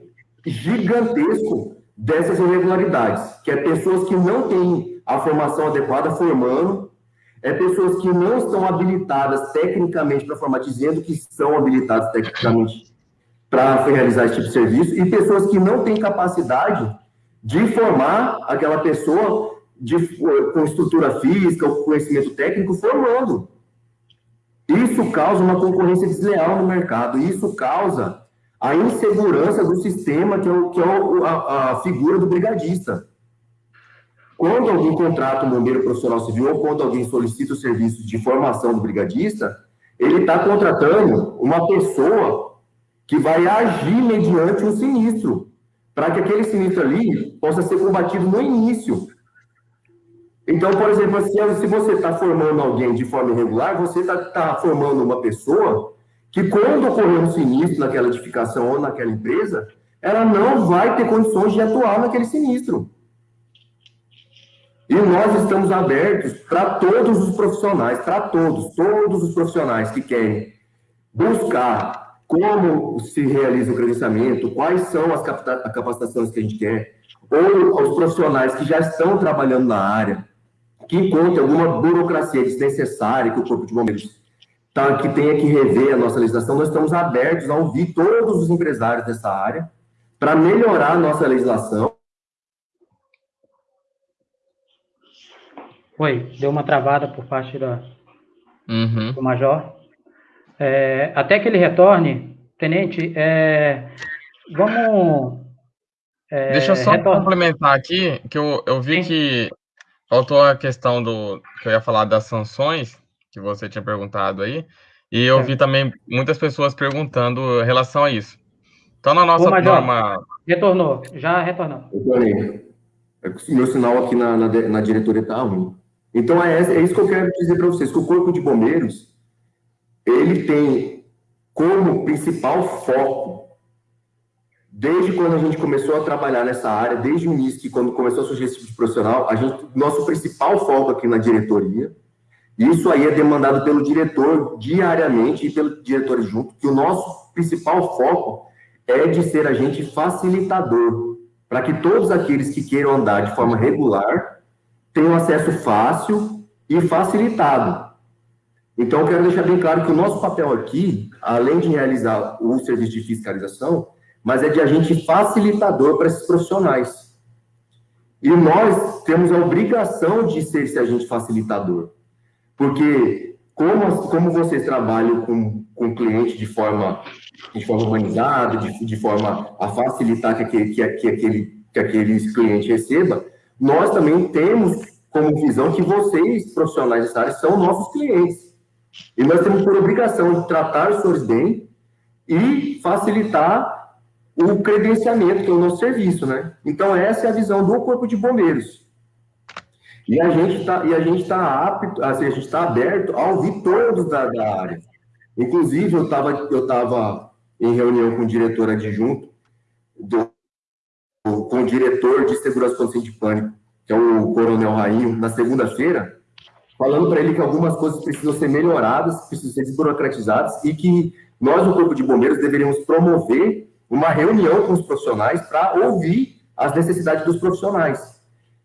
gigantesco dessas irregularidades, que é pessoas que não têm a formação adequada formando, é pessoas que não estão habilitadas tecnicamente para formar, dizendo que são habilitadas tecnicamente para realizar esse tipo de serviço, e pessoas que não têm capacidade de formar aquela pessoa de, com estrutura física, ou conhecimento técnico, formando. Isso causa uma concorrência desleal no mercado, isso causa a insegurança do sistema, que é, o, que é a, a figura do brigadista. Quando alguém contrata um bombeiro profissional civil ou quando alguém solicita o serviço de formação do brigadista, ele está contratando uma pessoa que vai agir mediante um sinistro, para que aquele sinistro ali possa ser combatido no início. Então, por exemplo, assim, se você está formando alguém de forma irregular, você está tá formando uma pessoa que, quando ocorrer um sinistro naquela edificação ou naquela empresa, ela não vai ter condições de atuar naquele sinistro. E nós estamos abertos para todos os profissionais, para todos, todos os profissionais que querem buscar como se realiza o credenciamento, quais são as capacitações que a gente quer, ou os profissionais que já estão trabalhando na área, que encontrem alguma burocracia desnecessária que o Corpo de Bombeiros tá, que tenha que rever a nossa legislação, nós estamos abertos a ouvir todos os empresários dessa área para melhorar a nossa legislação Oi, deu uma travada por parte da, uhum. do Major. É, até que ele retorne, Tenente, é, vamos. É, Deixa eu só retornar. complementar aqui, que eu, eu vi Sim. que faltou a questão do. que eu ia falar das sanções, que você tinha perguntado aí, e eu é. vi também muitas pessoas perguntando em relação a isso. Então, na nossa Ô, Major, norma. Retornou, já retornou. Retornei. É meu sinal aqui na, na, na diretoria está ruim. Então, é, é isso que eu quero dizer para vocês, que o Corpo de Bombeiros, ele tem como principal foco, desde quando a gente começou a trabalhar nessa área, desde o início, que quando começou a surgir esse tipo de profissional, a gente, nosso principal foco aqui na diretoria, isso aí é demandado pelo diretor diariamente e pelo diretor junto, que o nosso principal foco é de ser agente facilitador, para que todos aqueles que queiram andar de forma regular tem um acesso fácil e facilitado. Então, eu quero deixar bem claro que o nosso papel aqui, além de realizar o serviço de fiscalização, mas é de agente facilitador para esses profissionais. E nós temos a obrigação de ser esse agente facilitador. Porque, como, como vocês trabalham com, com o cliente de forma, de forma humanizada, de, de forma a facilitar que aquele, que, que, aquele, que aquele cliente receba, nós também temos como visão que vocês, profissionais dessa área, são nossos clientes. E nós temos por obrigação de tratar os senhores bem e facilitar o credenciamento, que é o nosso serviço, né? Então, essa é a visão do Corpo de Bombeiros. E a gente está e a gente está apto, assim, a gente está aberto a ouvir todos da, da área. Inclusive, eu estava eu tava em reunião com o diretor adjunto do com o diretor de segurança consciente de pânico que é o Coronel Rainho, na segunda-feira, falando para ele que algumas coisas precisam ser melhoradas, precisam ser desburocratizadas e que nós, no Corpo de Bombeiros, deveríamos promover uma reunião com os profissionais para ouvir as necessidades dos profissionais.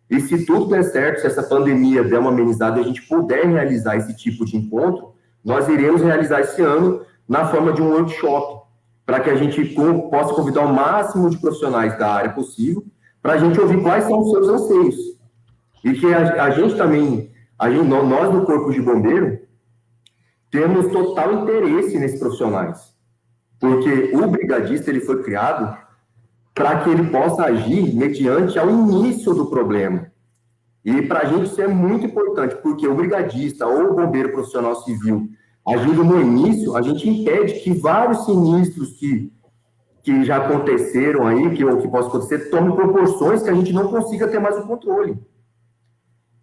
E se tudo der certo, se essa pandemia der uma amenizada e a gente puder realizar esse tipo de encontro, nós iremos realizar esse ano na forma de um workshop, para que a gente possa convidar o máximo de profissionais da área possível, para a gente ouvir quais são os seus anseios. E que a, a gente também, a gente, nós do Corpo de Bombeiro, temos total interesse nesses profissionais. Porque o brigadista ele foi criado para que ele possa agir mediante ao início do problema. E para a gente isso é muito importante, porque o brigadista ou o bombeiro profissional civil agindo no início, a gente impede que vários sinistros que, que já aconteceram aí, que, ou que possam acontecer, tomem proporções que a gente não consiga ter mais o controle.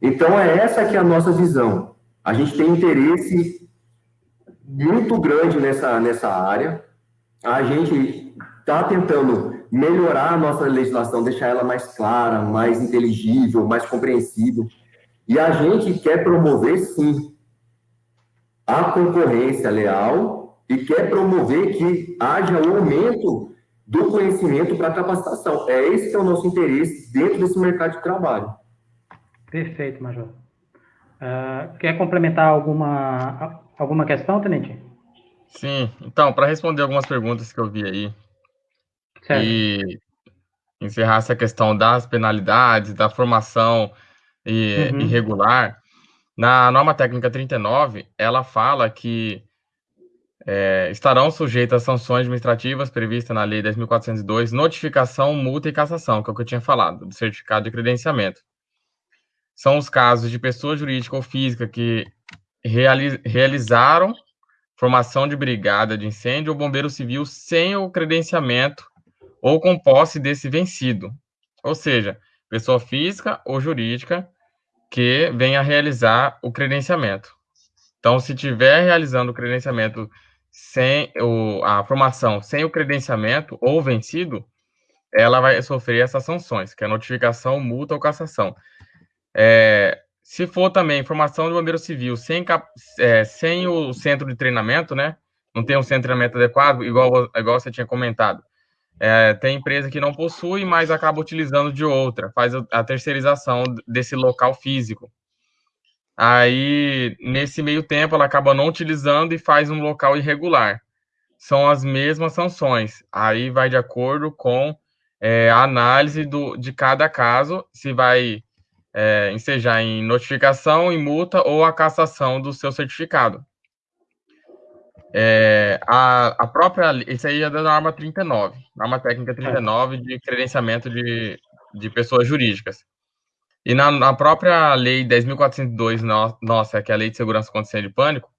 Então, é essa que é a nossa visão. A gente tem interesse muito grande nessa, nessa área. A gente está tentando melhorar a nossa legislação, deixar ela mais clara, mais inteligível, mais compreensível. E a gente quer promover, sim, a concorrência leal e quer promover que haja um aumento do conhecimento para capacitação. É esse que é o nosso interesse dentro desse mercado de trabalho. Perfeito, Major. Uh, quer complementar alguma, alguma questão, Tenente? Sim, então, para responder algumas perguntas que eu vi aí, e encerrar essa questão das penalidades, da formação uhum. irregular, na norma técnica 39, ela fala que é, estarão sujeitas a sanções administrativas previstas na Lei 10.402, notificação, multa e cassação, que é o que eu tinha falado, do certificado de credenciamento. São os casos de pessoa jurídica ou física que reali realizaram formação de brigada de incêndio ou bombeiro civil sem o credenciamento ou com posse desse vencido. Ou seja, pessoa física ou jurídica que venha realizar o credenciamento. Então, se tiver realizando o credenciamento sem o, a formação sem o credenciamento ou vencido, ela vai sofrer essas sanções, que é notificação, multa ou cassação. É, se for também formação de bombeiro civil sem, é, sem o centro de treinamento, né? Não tem um centro de treinamento adequado, igual, igual você tinha comentado. É, tem empresa que não possui, mas acaba utilizando de outra, faz a terceirização desse local físico. Aí, nesse meio tempo, ela acaba não utilizando e faz um local irregular. São as mesmas sanções. Aí vai de acordo com é, a análise do, de cada caso, se vai é, ensejar em notificação, em multa ou a cassação do seu certificado. É, a, a própria, isso aí é da norma 39, norma técnica 39 de credenciamento de, de pessoas jurídicas. E na, na própria lei 10.402, no, nossa, que é a lei de segurança contra incêndio e pânico,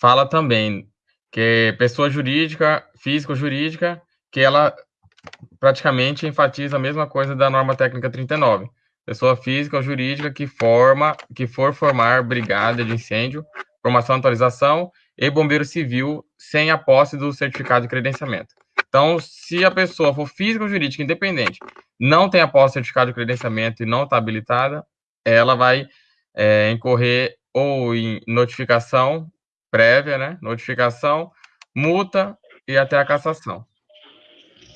fala também que pessoa jurídica, física ou jurídica, que ela praticamente enfatiza a mesma coisa da norma técnica 39. Pessoa física ou jurídica que forma, que for formar brigada de incêndio, formação, atualização e bombeiro civil sem a posse do certificado de credenciamento. Então, se a pessoa for física ou jurídica independente, não tem a posse do certificado de credenciamento e não está habilitada, ela vai é, incorrer ou em notificação prévia, né? Notificação, multa e até a cassação.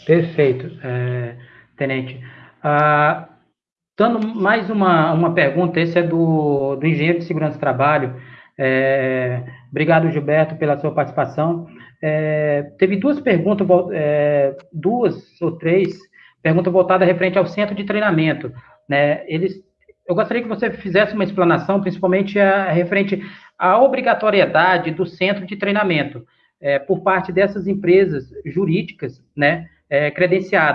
Perfeito, é, Tenente. Ah, dando mais uma, uma pergunta, esse é do, do engenheiro de segurança do trabalho. É, obrigado, Gilberto, pela sua participação. É, teve duas perguntas, é, duas ou três perguntas voltadas referente ao centro de treinamento. Né? Eles, eu gostaria que você fizesse uma explanação, principalmente a, referente à obrigatoriedade do centro de treinamento é, por parte dessas empresas jurídicas, né, é.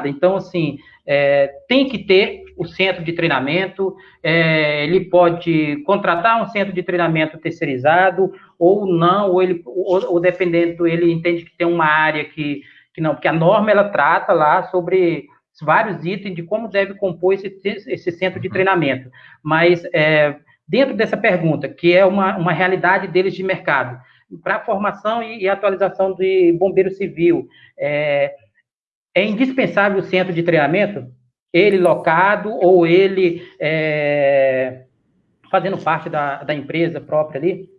Então, assim, é, tem que ter o centro de treinamento, é, ele pode contratar um centro de treinamento terceirizado ou não, ou, ele, ou, ou dependendo, ele entende que tem uma área que, que não, porque a norma ela trata lá sobre vários itens de como deve compor esse, esse centro de treinamento. Mas é, dentro dessa pergunta, que é uma, uma realidade deles de mercado, para formação e, e, atualização de bombeiro civil, é, é indispensável o centro de treinamento? ele locado ou ele é, fazendo parte da, da empresa própria ali?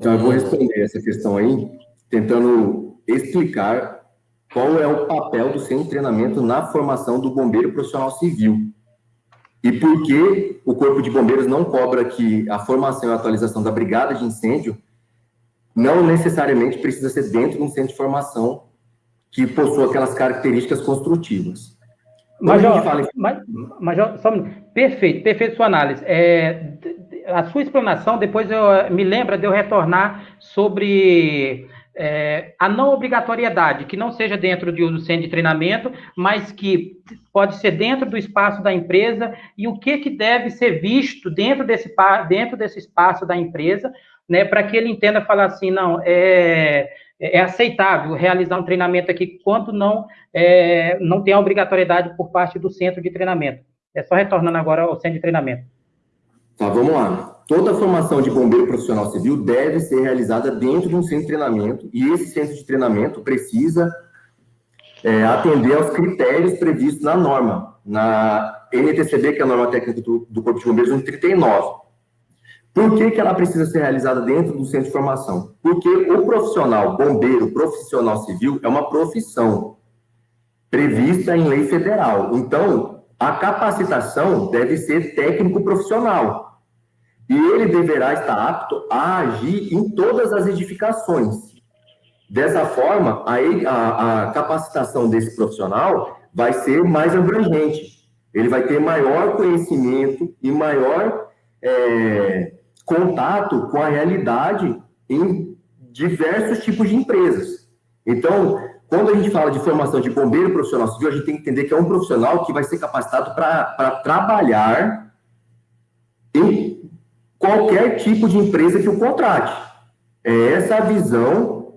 Então, eu vou responder essa questão aí, tentando explicar qual é o papel do centro de treinamento na formação do bombeiro profissional civil. E por que o Corpo de Bombeiros não cobra que a formação e a atualização da brigada de incêndio não necessariamente precisa ser dentro de um centro de formação que possua aquelas características construtivas. Major, fala... Major, só um perfeito, perfeito sua análise. É, a sua explanação, depois eu, me lembra de eu retornar sobre é, a não obrigatoriedade, que não seja dentro de um centro de treinamento, mas que pode ser dentro do espaço da empresa e o que, que deve ser visto dentro desse, dentro desse espaço da empresa, né, para que ele entenda falar assim, não, é, é aceitável realizar um treinamento aqui quando não, é, não tem a obrigatoriedade por parte do centro de treinamento. É só retornando agora ao centro de treinamento. Tá, vamos lá. Toda formação de bombeiro profissional civil deve ser realizada dentro de um centro de treinamento, e esse centro de treinamento precisa é, atender aos critérios previstos na norma, na NTCB, que é a norma técnica do, do Corpo de Bombeiros 139. Por que, que ela precisa ser realizada dentro do centro de formação? Porque o profissional bombeiro profissional civil é uma profissão prevista em lei federal. Então, a capacitação deve ser técnico profissional e ele deverá estar apto a agir em todas as edificações. Dessa forma, a, a, a capacitação desse profissional vai ser mais abrangente. Ele vai ter maior conhecimento e maior é, contato com a realidade em diversos tipos de empresas. Então, quando a gente fala de formação de bombeiro profissional civil, a gente tem que entender que é um profissional que vai ser capacitado para trabalhar em qualquer tipo de empresa que o contrate. É essa a visão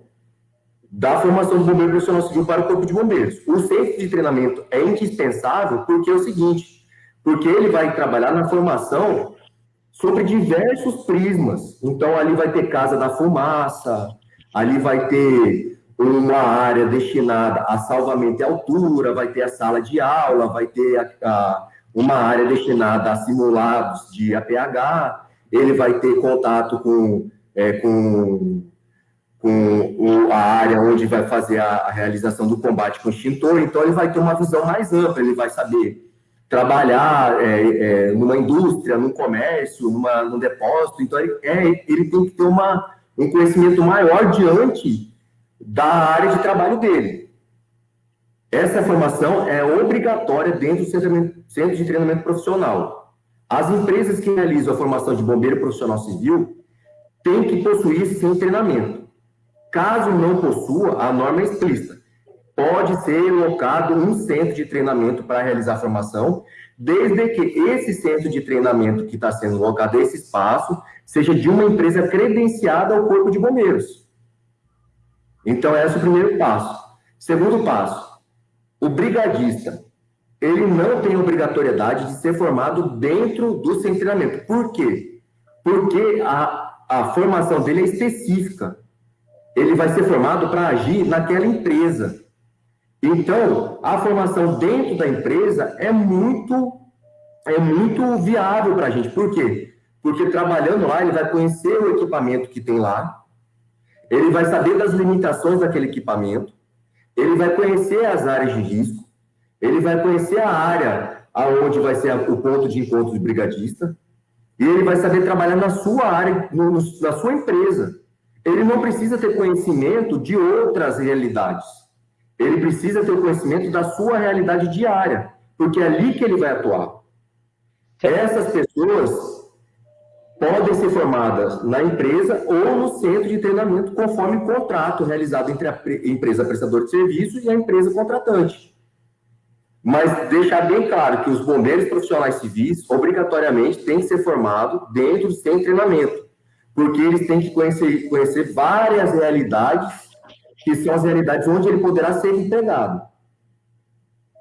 da formação do bombeiro profissional civil para o corpo de bombeiros. O centro de treinamento é indispensável porque é o seguinte, porque ele vai trabalhar na formação sobre diversos prismas. Então, ali vai ter casa da fumaça, ali vai ter uma área destinada a salvamento e altura, vai ter a sala de aula, vai ter a, a, uma área destinada a simulados de APH, ele vai ter contato com, é, com, com o, a área onde vai fazer a, a, realização do combate com extintor, então ele vai ter uma visão mais ampla, ele vai saber trabalhar é, é, numa indústria, num comércio, numa, num depósito, então ele, é, ele tem que ter uma, um conhecimento maior diante da área de trabalho dele. Essa formação é obrigatória dentro do centro de treinamento profissional. As empresas que realizam a formação de bombeiro profissional civil têm que possuir esse treinamento. Caso não possua, a norma é explícita. Pode ser locado um centro de treinamento para realizar formação, desde que esse centro de treinamento que está sendo locado, esse espaço, seja de uma empresa credenciada ao Corpo de Bombeiros. Então, esse é o primeiro passo. Segundo passo, o brigadista ele não tem obrigatoriedade de ser formado dentro do seu treinamento. Por quê? Porque a, a formação dele é específica. Ele vai ser formado para agir naquela empresa. Então, a formação dentro da empresa é muito é muito viável para a gente. Por quê? Porque trabalhando lá, ele vai conhecer o equipamento que tem lá, ele vai saber das limitações daquele equipamento, ele vai conhecer as áreas de risco, ele vai conhecer a área aonde vai ser o ponto de encontro do brigadista, e ele vai saber trabalhar na sua área, no, na sua empresa. Ele não precisa ter conhecimento de outras realidades. Ele precisa ter o conhecimento da sua realidade diária, porque é ali que ele vai atuar. Essas pessoas podem ser formadas na empresa ou no centro de treinamento, conforme o contrato realizado entre a empresa prestadora de serviço e a empresa contratante mas deixar bem claro que os bombeiros profissionais civis, obrigatoriamente, têm que ser formados dentro do seu treinamento, porque eles têm que conhecer, conhecer várias realidades, que são as realidades onde ele poderá ser empregado.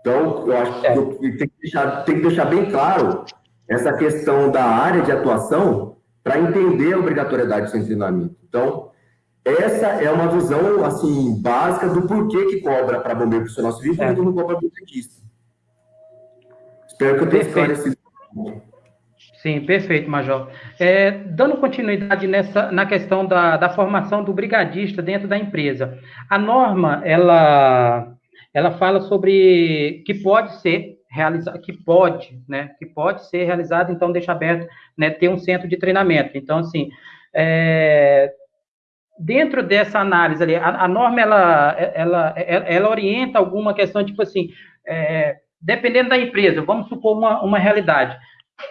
Então, eu acho que é. tem que deixar, tem que deixar bem claro essa questão da área de atuação para entender a obrigatoriedade do seu treinamento. Então, essa é uma visão assim básica do porquê que cobra para bombeiro profissional civil e é. não cobra para Espero que eu tenha esclarecido. Sim, perfeito, Major. É, dando continuidade nessa, na questão da, da formação do brigadista dentro da empresa, a norma, ela, ela fala sobre que pode ser realizado, que pode, né, que pode ser realizado, então deixa aberto, né, ter um centro de treinamento. Então, assim, é, dentro dessa análise ali, a, a, norma, ela, ela, ela, ela orienta alguma questão, tipo assim, é, dependendo da empresa, vamos supor uma, uma realidade,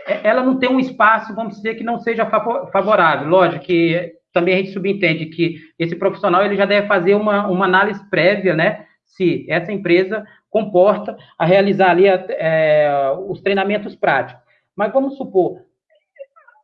ela não tem um espaço, vamos dizer, que não seja favorável. Lógico que também a gente subentende que esse profissional ele já deve fazer uma, uma análise prévia, né? Se essa empresa comporta a realizar ali é, os treinamentos práticos. Mas vamos supor,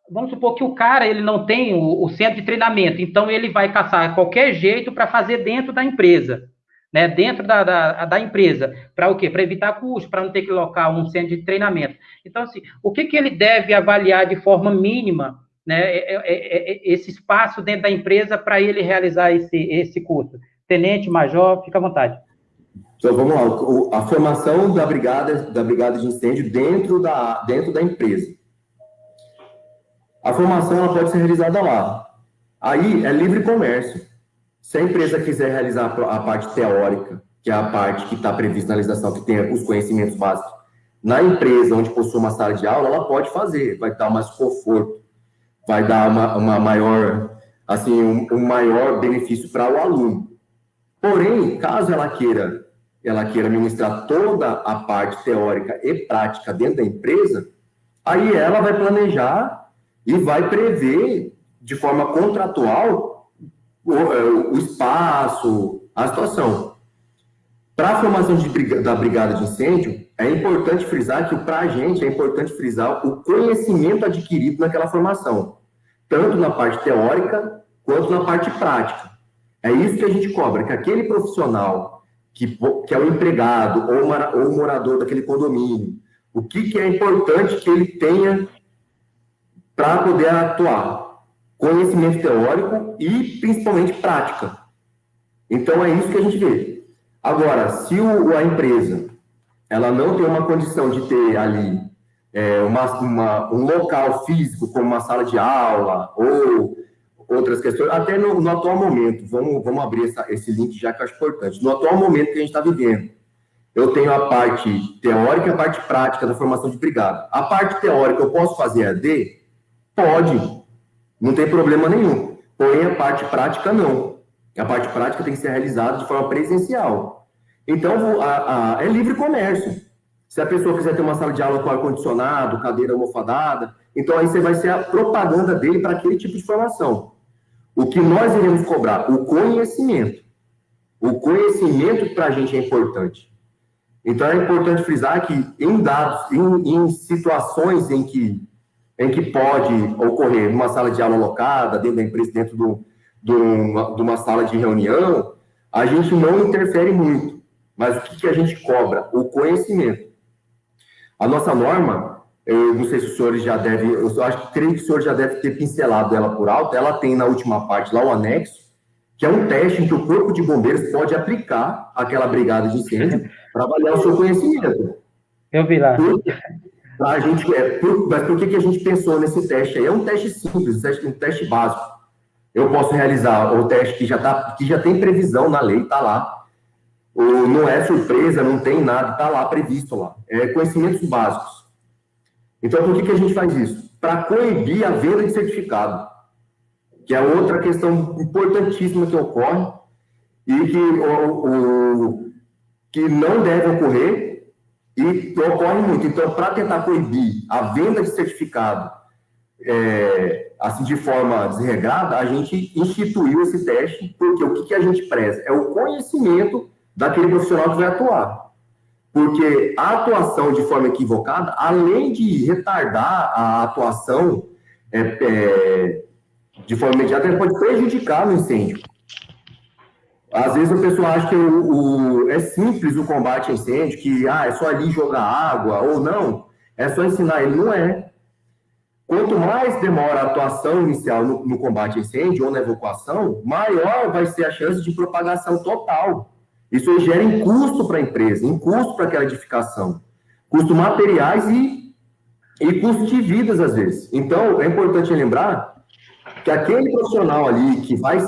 vamos supor que o cara ele não tem o, o centro de treinamento, então ele vai caçar qualquer jeito para fazer dentro da empresa né, dentro da, da, da empresa, para o quê? Para evitar custos, para não ter que locar um centro de treinamento. Então, assim, o que, que ele deve avaliar de forma mínima, né, é, é, é esse espaço dentro da empresa para ele realizar esse, esse curso? Tenente, major, fica à vontade. Então, vamos lá, a formação da brigada, da brigada de incêndio dentro da, dentro da empresa. A formação ela pode ser realizada lá. Aí é livre comércio. Se a empresa quiser realizar a parte teórica, que é a parte que está prevista na legislação, que tem os conhecimentos básicos, na empresa onde possui uma sala de aula, ela pode fazer, vai dar mais conforto, vai dar uma, uma maior, assim, um, um maior benefício para o aluno. Porém, caso ela queira, ela queira ministrar toda a parte teórica e prática dentro da empresa, aí ela vai planejar e vai prever de forma contratual o, é, o espaço, a situação. Para a formação de, da brigada de incêndio, é importante frisar que para a gente é importante frisar o conhecimento adquirido naquela formação, tanto na parte teórica quanto na parte prática. É isso que a gente cobra, que aquele profissional que, que é o empregado ou, uma, ou o morador daquele condomínio, o que, que é importante que ele tenha para poder atuar conhecimento teórico e principalmente prática. Então é isso que a gente vê. Agora, se o, a empresa ela não tem uma condição de ter ali é, uma, uma, um local físico, como uma sala de aula ou outras questões, até no, no atual momento, vamos, vamos abrir essa, esse link já que eu acho importante. No atual momento que a gente está vivendo, eu tenho a parte teórica e a parte prática da formação de brigada. A parte teórica eu posso fazer AD? Pode, não tem problema nenhum. Porém, a parte prática não. A parte prática tem que ser realizada de forma presencial. Então, a, a, é livre comércio. Se a pessoa quiser ter uma sala de aula com ar-condicionado, cadeira almofadada, então aí você vai ser a propaganda dele para aquele tipo de formação. O que nós iremos cobrar? O conhecimento. O conhecimento para a gente é importante. Então é importante frisar que em dados, em, em situações em que em que pode ocorrer numa sala de aula locada, dentro da empresa, dentro do, do, de uma sala de reunião, a gente não interfere muito. Mas o que, que a gente cobra? O conhecimento. A nossa norma, eu não sei se os senhores já devem, eu acho que creio que o senhor já deve ter pincelado ela por alto, ela tem na última parte lá o anexo, que é um teste em que o Corpo de Bombeiros pode aplicar aquela brigada de incêndio para avaliar o seu conhecimento. Eu vi lá. A gente, é, por, mas por que, que a gente pensou nesse teste aí? É um teste simples, um teste, básico. Eu posso realizar o teste que já, tá, que já tem previsão na lei, está lá. O, não é surpresa, não tem nada, está lá previsto lá. É conhecimentos básicos. Então, por que, que a gente faz isso? Para coibir a venda de certificado, que é outra questão importantíssima que ocorre e que, o, o que não deve ocorrer e ocorre muito. Então, para tentar proibir a venda de certificado é, assim de forma desregrada, a gente instituiu esse teste, porque o que, que a gente preza? É o conhecimento daquele profissional que vai atuar. Porque a atuação de forma equivocada, além de retardar a atuação é, é, de forma imediata, pode prejudicar no incêndio. Às vezes o pessoal acha que o, o, é simples o combate a incêndio, que ah, é só ali jogar água, ou não, é só ensinar ele. Não é. Quanto mais demora a atuação inicial no, no combate a incêndio ou na evacuação, maior vai ser a chance de propagação total. Isso gera em custo para a empresa, em custo para aquela edificação. custos materiais e, e custos de vidas, às vezes. Então, é importante lembrar que aquele profissional ali que vai,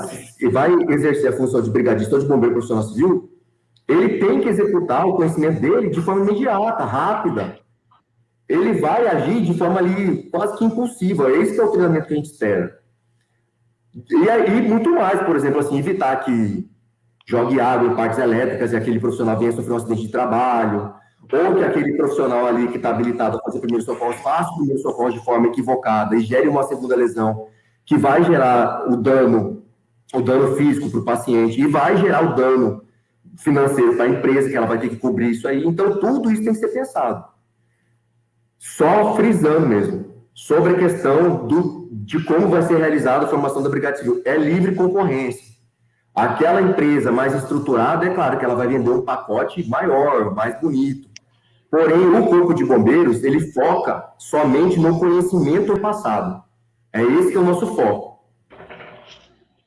que vai exercer a função de brigadista ou de bombeiro profissional civil, ele tem que executar o conhecimento dele de forma imediata, rápida. Ele vai agir de forma ali quase que impulsiva. Esse é o treinamento que a gente espera. E aí, muito mais, por exemplo, assim, evitar que jogue água em partes elétricas e aquele profissional venha sofrer um acidente de trabalho, ou que aquele profissional ali que está habilitado a fazer primeiro socorro faça primeiro socorro de forma equivocada e gere uma segunda lesão que vai gerar o dano, o dano físico para o paciente e vai gerar o dano financeiro para a empresa, que ela vai ter que cobrir isso aí. Então, tudo isso tem que ser pensado. Só frisando mesmo, sobre a questão do, de como vai ser realizada a formação da Brigada Civil. É livre concorrência. Aquela empresa mais estruturada, é claro que ela vai vender um pacote maior, mais bonito. Porém, o Corpo de Bombeiros, ele foca somente no conhecimento passado. É esse que é o nosso foco.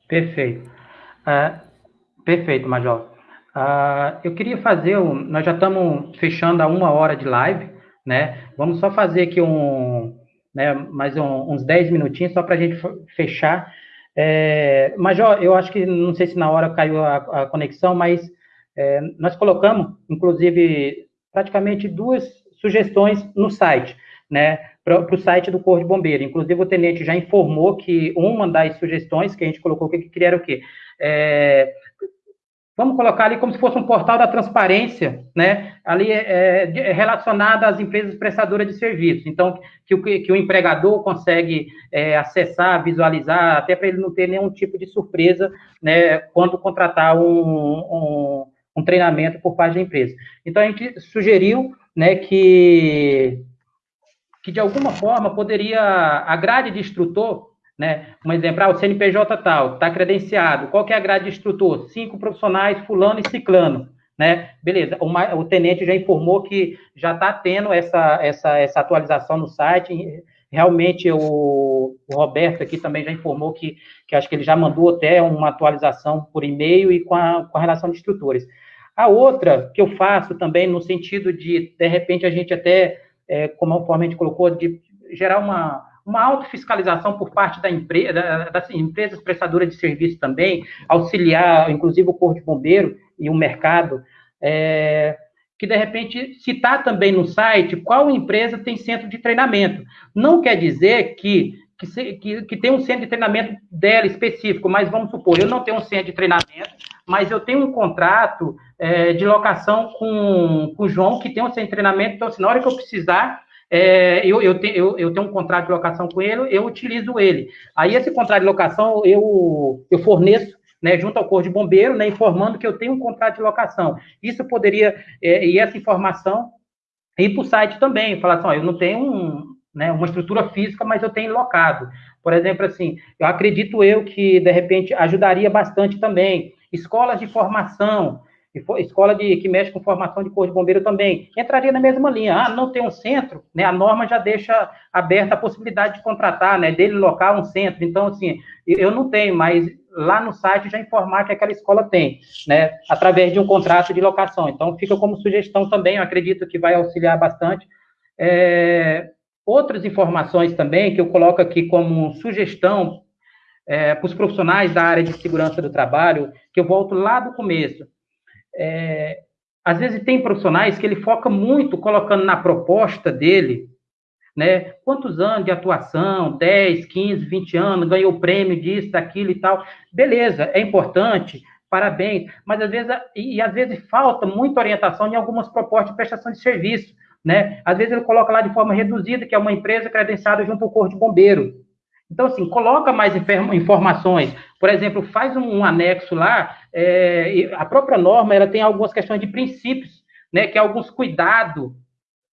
Perfeito. Uh, perfeito, Major. Uh, eu queria fazer, um, nós já estamos fechando a uma hora de live, né? Vamos só fazer aqui um, né, mais um, uns 10 minutinhos só para a gente fechar. É, Major, eu acho que, não sei se na hora caiu a, a conexão, mas é, nós colocamos, inclusive, praticamente duas sugestões no site, né? Para o site do Corpo de Bombeiro. Inclusive, o tenente já informou que uma das sugestões que a gente colocou, que queria era o quê? É, vamos colocar ali como se fosse um portal da transparência, né? Ali é, é relacionado às empresas prestadoras de serviços. Então, que o, que o empregador consegue é, acessar, visualizar, até para ele não ter nenhum tipo de surpresa, né? Quando contratar um, um, um treinamento por parte da empresa. Então, a gente sugeriu, né, que que de alguma forma poderia, a grade de instrutor, né, um exemplo, ah, o CNPJ tal, está credenciado, qual que é a grade de instrutor? Cinco profissionais, fulano e ciclano, né, beleza, o, o tenente já informou que já está tendo essa, essa, essa atualização no site, realmente o, o, Roberto aqui também já informou que, que acho que ele já mandou até uma atualização por e-mail e com a, com a relação de instrutores. A outra que eu faço também no sentido de, de repente, a gente até é, como a gente colocou, de gerar uma, uma autofiscalização por parte da empresa, das empresas prestadoras de serviço também, auxiliar, inclusive, o Corpo de Bombeiro e o mercado, é, que, de repente, citar também no site qual empresa tem centro de treinamento. Não quer dizer que, que, que, que tem um centro de treinamento dela específico, mas vamos supor, eu não tenho um centro de treinamento, mas eu tenho um contrato é, de locação com, com o João, que tem centro de treinamento, então, assim, na hora que eu precisar, é, eu, eu, te, eu, eu, tenho um contrato de locação com ele, eu utilizo ele. Aí, esse contrato de locação, eu, eu forneço né, junto ao Corpo de Bombeiro, né, informando que eu tenho um contrato de locação. Isso poderia, é, e essa informação, ir para o site também, falar assim, ó, eu não tenho um, né, uma estrutura física, mas eu tenho locado. Por exemplo, assim, eu acredito eu que, de repente, ajudaria bastante também escolas de formação, escola de, que mexe com formação de corpo de bombeiro também, entraria na mesma linha. Ah, não tem um centro, né? A norma já deixa aberta a possibilidade de contratar, né? Dele local um centro. Então, assim, eu não tenho, mas lá no site já informar que aquela escola tem, né? Através de um contrato de locação. Então, fica como sugestão também, eu acredito que vai auxiliar bastante. É, outras informações também que eu coloco aqui como sugestão é, para os profissionais da área de segurança do trabalho, que eu volto lá do começo. É, às vezes tem profissionais que ele foca muito colocando na proposta dele, né? Quantos anos de atuação, 10, 15, 20 anos, ganhou prêmio disso, daquilo e tal. Beleza, é importante, parabéns, mas às vezes, e, às vezes falta muita orientação em algumas propostas de prestação de serviço, né? Às vezes ele coloca lá de forma reduzida, que é uma empresa credenciada junto ao Corpo de Bombeiro. Então, assim, coloca mais informações. Por exemplo, faz um, anexo lá, é, a própria norma ela tem algumas questões de princípios, né, que é alguns cuidados,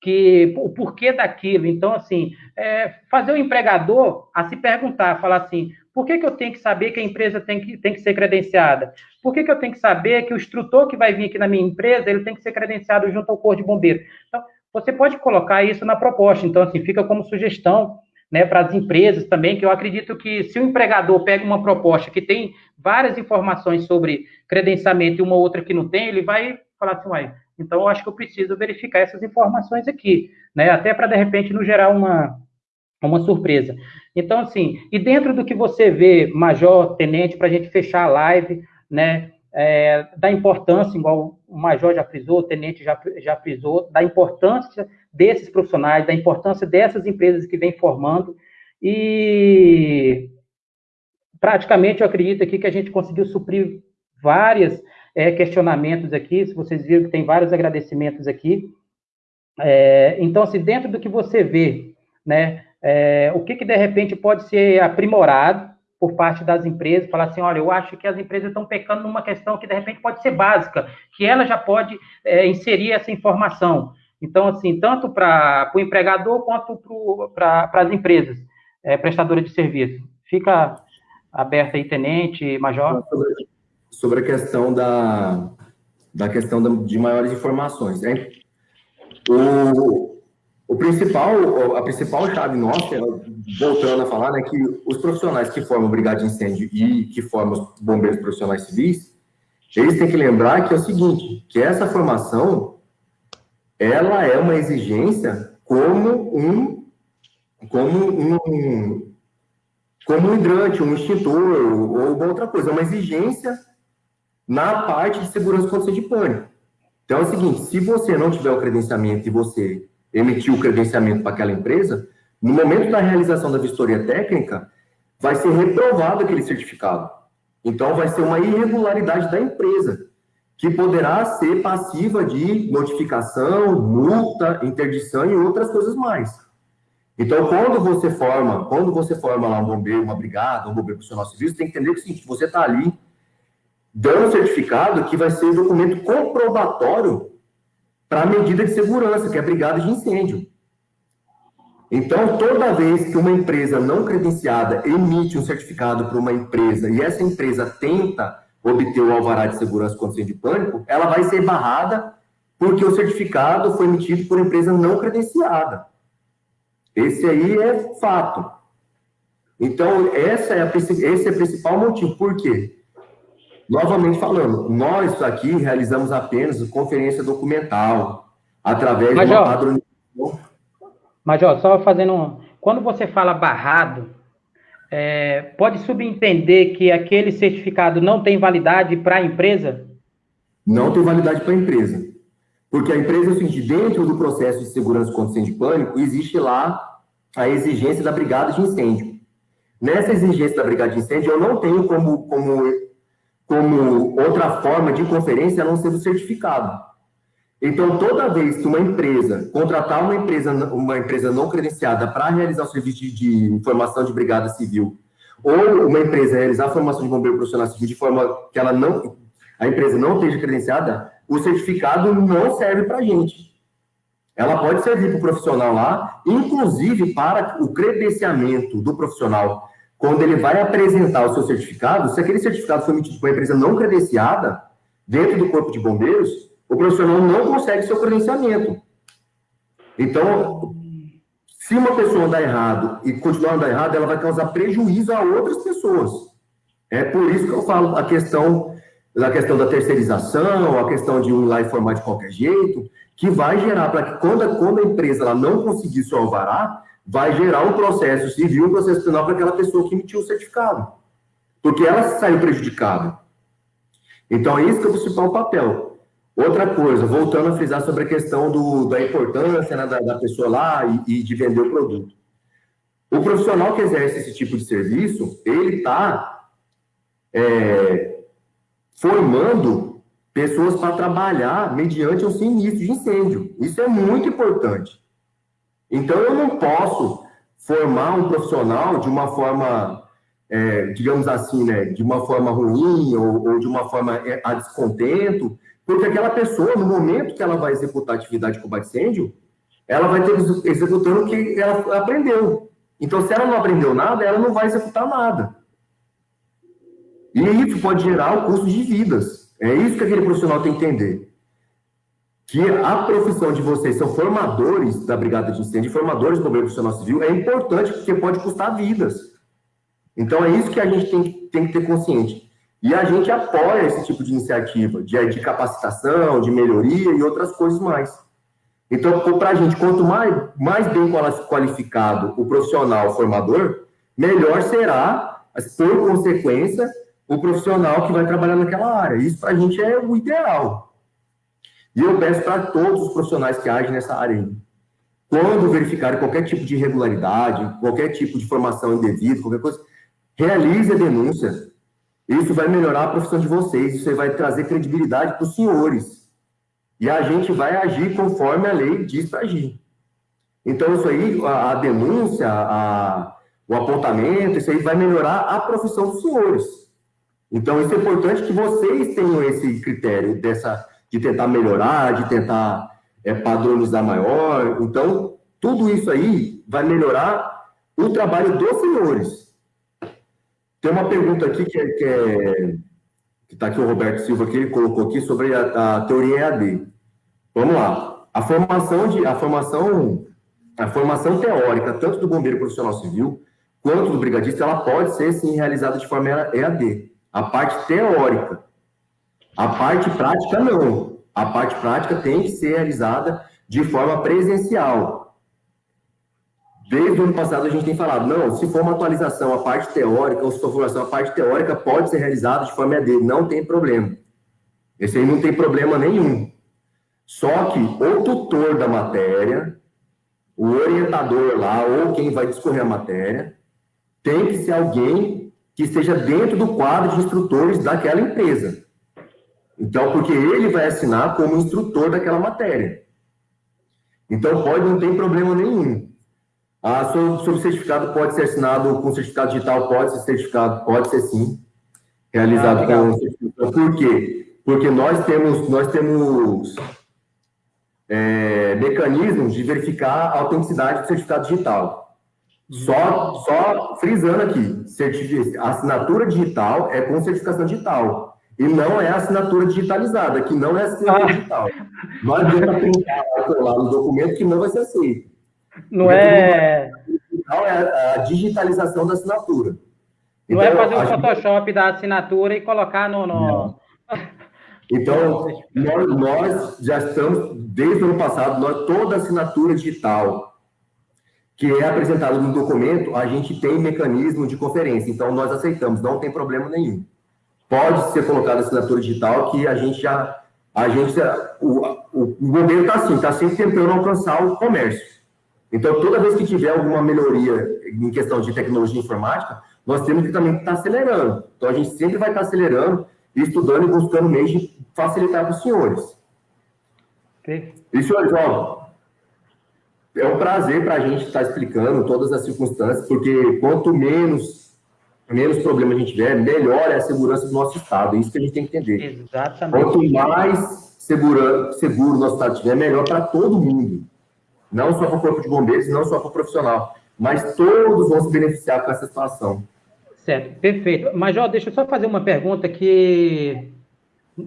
que o porquê daquilo. Então, assim, é, fazer o empregador a se perguntar, falar assim, por que, que eu tenho que saber que a empresa tem que, tem que ser credenciada? Por que, que eu tenho que saber que o instrutor que vai vir aqui na minha empresa, ele tem que ser credenciado junto ao Corpo de Bombeiro? Então, você pode colocar isso na proposta. Então, assim, fica como sugestão né, para as empresas também, que eu acredito que se o empregador pega uma proposta que tem várias informações sobre credenciamento e uma outra que não tem, ele vai falar assim, uai, Então, eu acho que eu preciso verificar essas informações aqui, né? Até para, de repente, não gerar uma, uma surpresa. Então, assim, e dentro do que você vê, Major, Tenente, para a gente fechar a live, né? É, da importância, igual o Major já frisou, o Tenente já, já frisou, da importância desses profissionais, da importância dessas empresas que vêm formando, e praticamente eu acredito aqui que a gente conseguiu suprir vários é, questionamentos aqui, se vocês viram que tem vários agradecimentos aqui. É, então, assim, dentro do que você vê, né, é, o que, que de repente pode ser aprimorado por parte das empresas, falar assim, olha, eu acho que as empresas estão pecando numa questão que de repente pode ser básica, que ela já pode é, inserir essa informação. Então, assim, tanto para o empregador quanto para as empresas é, prestadoras de serviço. Fica aberto aí, tenente, major. Sobre a questão da, da questão de maiores informações. Né? O, o principal, a principal chave nossa, voltando a falar, né, que os profissionais que formam brigada de incêndio e que formam os bombeiros profissionais civis, eles têm que lembrar que é o seguinte, que essa formação, ela é uma exigência como um, como um, como um hidrante, um extintor ou outra coisa, é uma exigência na parte de segurança contra de pânico. Então é o seguinte, se você não tiver o credenciamento e você emitiu o credenciamento para aquela empresa, no momento da realização da vistoria técnica, vai ser reprovado aquele certificado. Então, vai ser uma irregularidade da empresa, que poderá ser passiva de notificação, multa, interdição e outras coisas mais. Então, quando você forma, quando você forma lá um bombeiro, uma brigada, um bombeiro profissional civil, você tem que entender que, é você está ali dando um certificado que vai ser um documento comprobatório para a medida de segurança, que é a brigada de incêndio. Então, toda vez que uma empresa não credenciada emite um certificado para uma empresa e essa empresa tenta obter o alvará de segurança contra incêndio de pânico, ela vai ser barrada porque o certificado foi emitido por empresa não credenciada. Esse aí é fato. Então, essa é a, esse é o principal motivo. Por quê? Novamente falando, nós aqui realizamos apenas conferência documental, através Major, de uma padronização. Major, só fazendo um... Quando você fala barrado, é, pode subentender que aquele certificado não tem validade para a empresa? Não tem validade para a empresa. Porque a empresa, seguinte, dentro do processo de segurança contra incêndio de pânico, existe lá a exigência da brigada de incêndio. Nessa exigência da brigada de incêndio, eu não tenho como, como como outra forma de conferência a não ser o certificado. Então, toda vez que uma empresa contratar uma empresa, uma empresa não credenciada para realizar o serviço de informação de brigada civil, ou uma empresa realizar a formação de bombeiro profissional civil de forma que ela não, a empresa não esteja credenciada, o certificado não serve para a gente. Ela pode servir para o profissional lá, inclusive para o credenciamento do profissional quando ele vai apresentar o seu certificado, se aquele certificado foi emitido por uma empresa não credenciada, dentro do corpo de bombeiros, o profissional não consegue seu credenciamento. Então, se uma pessoa andar errado e continuar andando errado, ela vai causar prejuízo a outras pessoas. É por isso que eu falo a questão da questão da terceirização, a questão de um lá e formar de qualquer jeito, que vai gerar para que quando, quando a empresa ela não conseguir seu alvará, vai gerar um processo civil, um processo penal para aquela pessoa que emitiu o certificado. Porque ela saiu prejudicada. Então, é isso que é o principal papel. Outra coisa, voltando a frisar sobre a questão do, da importância né, da, da, pessoa lá e, e, de vender o produto. O profissional que exerce esse tipo de serviço, ele está é, formando pessoas para trabalhar mediante um sinistro de incêndio. Isso é muito importante. Então, eu não posso formar um profissional de uma forma, é, digamos assim, né, de uma forma ruim ou, ou, de uma forma é, a descontento, porque aquela pessoa, no momento que ela vai executar a atividade de combate incêndio, ela vai ter executando o que ela aprendeu. Então, se ela não aprendeu nada, ela não vai executar nada. E isso pode gerar o custo de vidas. É isso que aquele profissional tem que entender que a profissão de vocês são formadores da Brigada de Incêndio, formadores do Bombeiro Profissional Civil, é importante porque pode custar vidas. Então, é isso que a gente tem, tem que ter consciente. E a gente apoia esse tipo de iniciativa, de, de capacitação, de melhoria e outras coisas mais. Então, para a gente, quanto mais, mais bem qualificado o profissional formador, melhor será, por consequência, o profissional que vai trabalhar naquela área. Isso, para a gente, é o ideal. E eu peço para todos os profissionais que agem nessa área, quando verificarem qualquer tipo de irregularidade, qualquer tipo de formação indevida, qualquer coisa, realize a denúncia, isso vai melhorar a profissão de vocês, isso vai trazer credibilidade para os senhores. E a gente vai agir conforme a lei diz para agir. Então, isso aí, a, a denúncia, a, o apontamento, isso aí vai melhorar a profissão dos senhores. Então, isso é importante que vocês tenham esse critério dessa, de tentar melhorar, de tentar é, padronizar maior. Então, tudo isso aí vai melhorar o trabalho dos senhores. Tem uma pergunta aqui que é, que é está aqui o Roberto Silva que ele colocou aqui sobre a, a, teoria EAD. Vamos lá. A formação de a formação a formação teórica tanto do bombeiro profissional civil quanto do brigadista ela pode ser sim realizada de forma EAD. A parte teórica. A parte prática não. A parte prática tem que ser realizada de forma presencial. Desde o ano passado a gente tem falado, não, se for uma atualização, a parte teórica, ou se for formação, a parte teórica pode ser realizada de forma EAD, não tem problema. Esse aí não tem problema nenhum. Só que o tutor da matéria, o orientador lá, ou quem vai discorrer a matéria, tem que ser alguém que esteja dentro do quadro de instrutores daquela empresa. Então, porque ele vai assinar como instrutor daquela matéria. Então, pode não ter problema nenhum. Ah, sobre, sobre certificado pode ser assinado com certificado digital, pode ser certificado, pode ser sim, realizado ah, com certificado. Por quê? Porque nós temos, nós temos é, mecanismos de verificar a autenticidade do certificado digital. Só, só frisando aqui, assinatura digital é com certificação digital. E não é assinatura digitalizada, que não é assinatura ah. digital. Nós devemos printar lá no documento que não vai ser aceito. Não é. Não é a digitalização da assinatura. Não é então, é fazer o Photoshop da assinatura e colocar no. no... Então, nós, nós, já estamos, desde o ano passado, nós, toda assinatura digital que é apresentada no documento, a gente tem mecanismo de conferência. Então, nós aceitamos, não tem problema nenhum. Pode ser colocada assinatura digital que a gente já. A gente, o, o, o governo está assim, está sempre tentando alcançar o comércio. Então, toda vez que tiver alguma melhoria em questão de tecnologia informática, nós temos que também estar acelerando. Então, a gente sempre vai estar acelerando, estudando e buscando meios de facilitar para os senhores. Okay. E, senhores, ó, é um prazer para a gente estar explicando todas as circunstâncias, porque quanto menos, menos problema a gente tiver, melhor é a segurança do nosso Estado. É isso que a gente tem que entender. Exatamente. Quanto mais segura, seguro o nosso Estado tiver, melhor para todo mundo não só para o corpo de bombeiros, não só para o profissional, mas todos vão se beneficiar com essa situação. Certo, perfeito. Major, deixa eu só fazer uma pergunta que,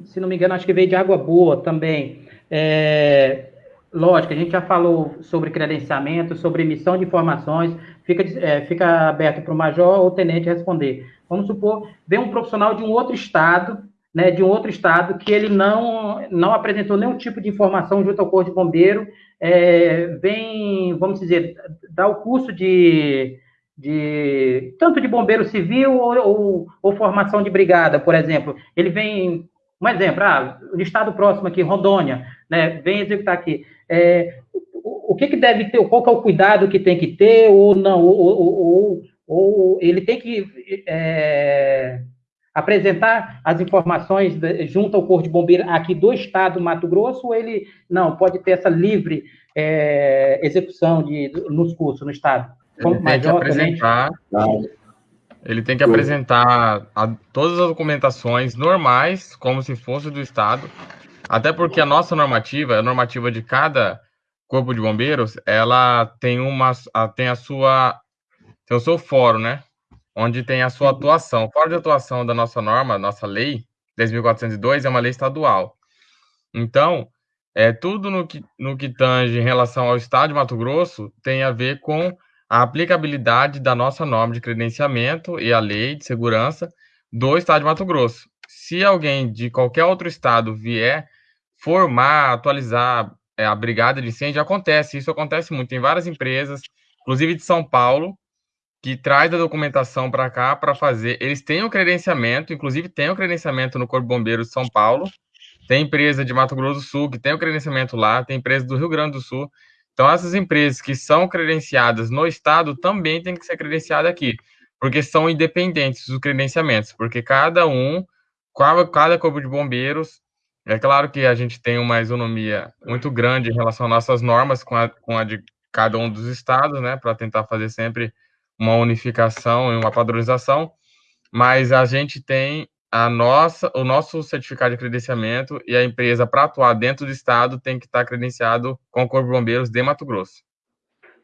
se não me engano, acho que veio de Água Boa também. É, lógico, a gente já falou sobre credenciamento, sobre emissão de informações, fica, é, fica aberto para o major ou tenente responder. Vamos supor, vem um profissional de um outro estado, né, de um outro estado, que ele não, não apresentou nenhum tipo de informação junto ao Corpo de Bombeiro é, vem, vamos dizer, dar o curso de, de tanto de bombeiro civil ou, ou, ou, formação de brigada, por exemplo. Ele vem, um exemplo, ah, estado próximo aqui, Rondônia, né, vem executar aqui. É, o, o que, que deve ter, qual que é o cuidado que tem que ter, ou não, ou, ou, ou, ou ele tem que é, apresentar as informações junto ao Corpo de Bombeiro aqui do Estado do Mato Grosso, ou ele não pode ter essa livre é, execução de, nos cursos no Estado? Como ele tem que apresentar, ele tem que apresentar a, todas as documentações normais, como se fosse do Estado, até porque a nossa normativa, a normativa de cada corpo de bombeiros, ela tem uma, tem a sua, tem o seu fórum, né? Onde tem a sua atuação. Fora de atuação da nossa norma, nossa lei 10.402 é uma lei estadual. Então, é, tudo no que, no que tange em relação ao Estado de Mato Grosso tem a ver com a aplicabilidade da nossa norma de credenciamento e a lei de segurança do estado de Mato Grosso. Se alguém de qualquer outro estado vier formar, atualizar é, a brigada de incêndio, acontece. Isso acontece muito. Tem várias empresas, inclusive de São Paulo, que traz a documentação para cá para fazer. Eles têm o credenciamento, inclusive tem o credenciamento no Corpo Bombeiro de São Paulo. Tem empresa de Mato Grosso do Sul que tem o credenciamento lá, tem empresa do Rio Grande do Sul. Então, essas empresas que são credenciadas no estado também têm que ser credenciadas aqui, porque são independentes os credenciamentos, porque cada um, cada corpo de bombeiros, é claro que a gente tem uma isonomia muito grande em relação às nossas normas com a, com a de cada um dos estados, né, para tentar fazer sempre uma unificação e uma padronização, mas a gente tem a nossa, o nosso certificado de credenciamento e a empresa para atuar dentro do estado tem que estar credenciado com o Corpo de Bombeiros de Mato Grosso.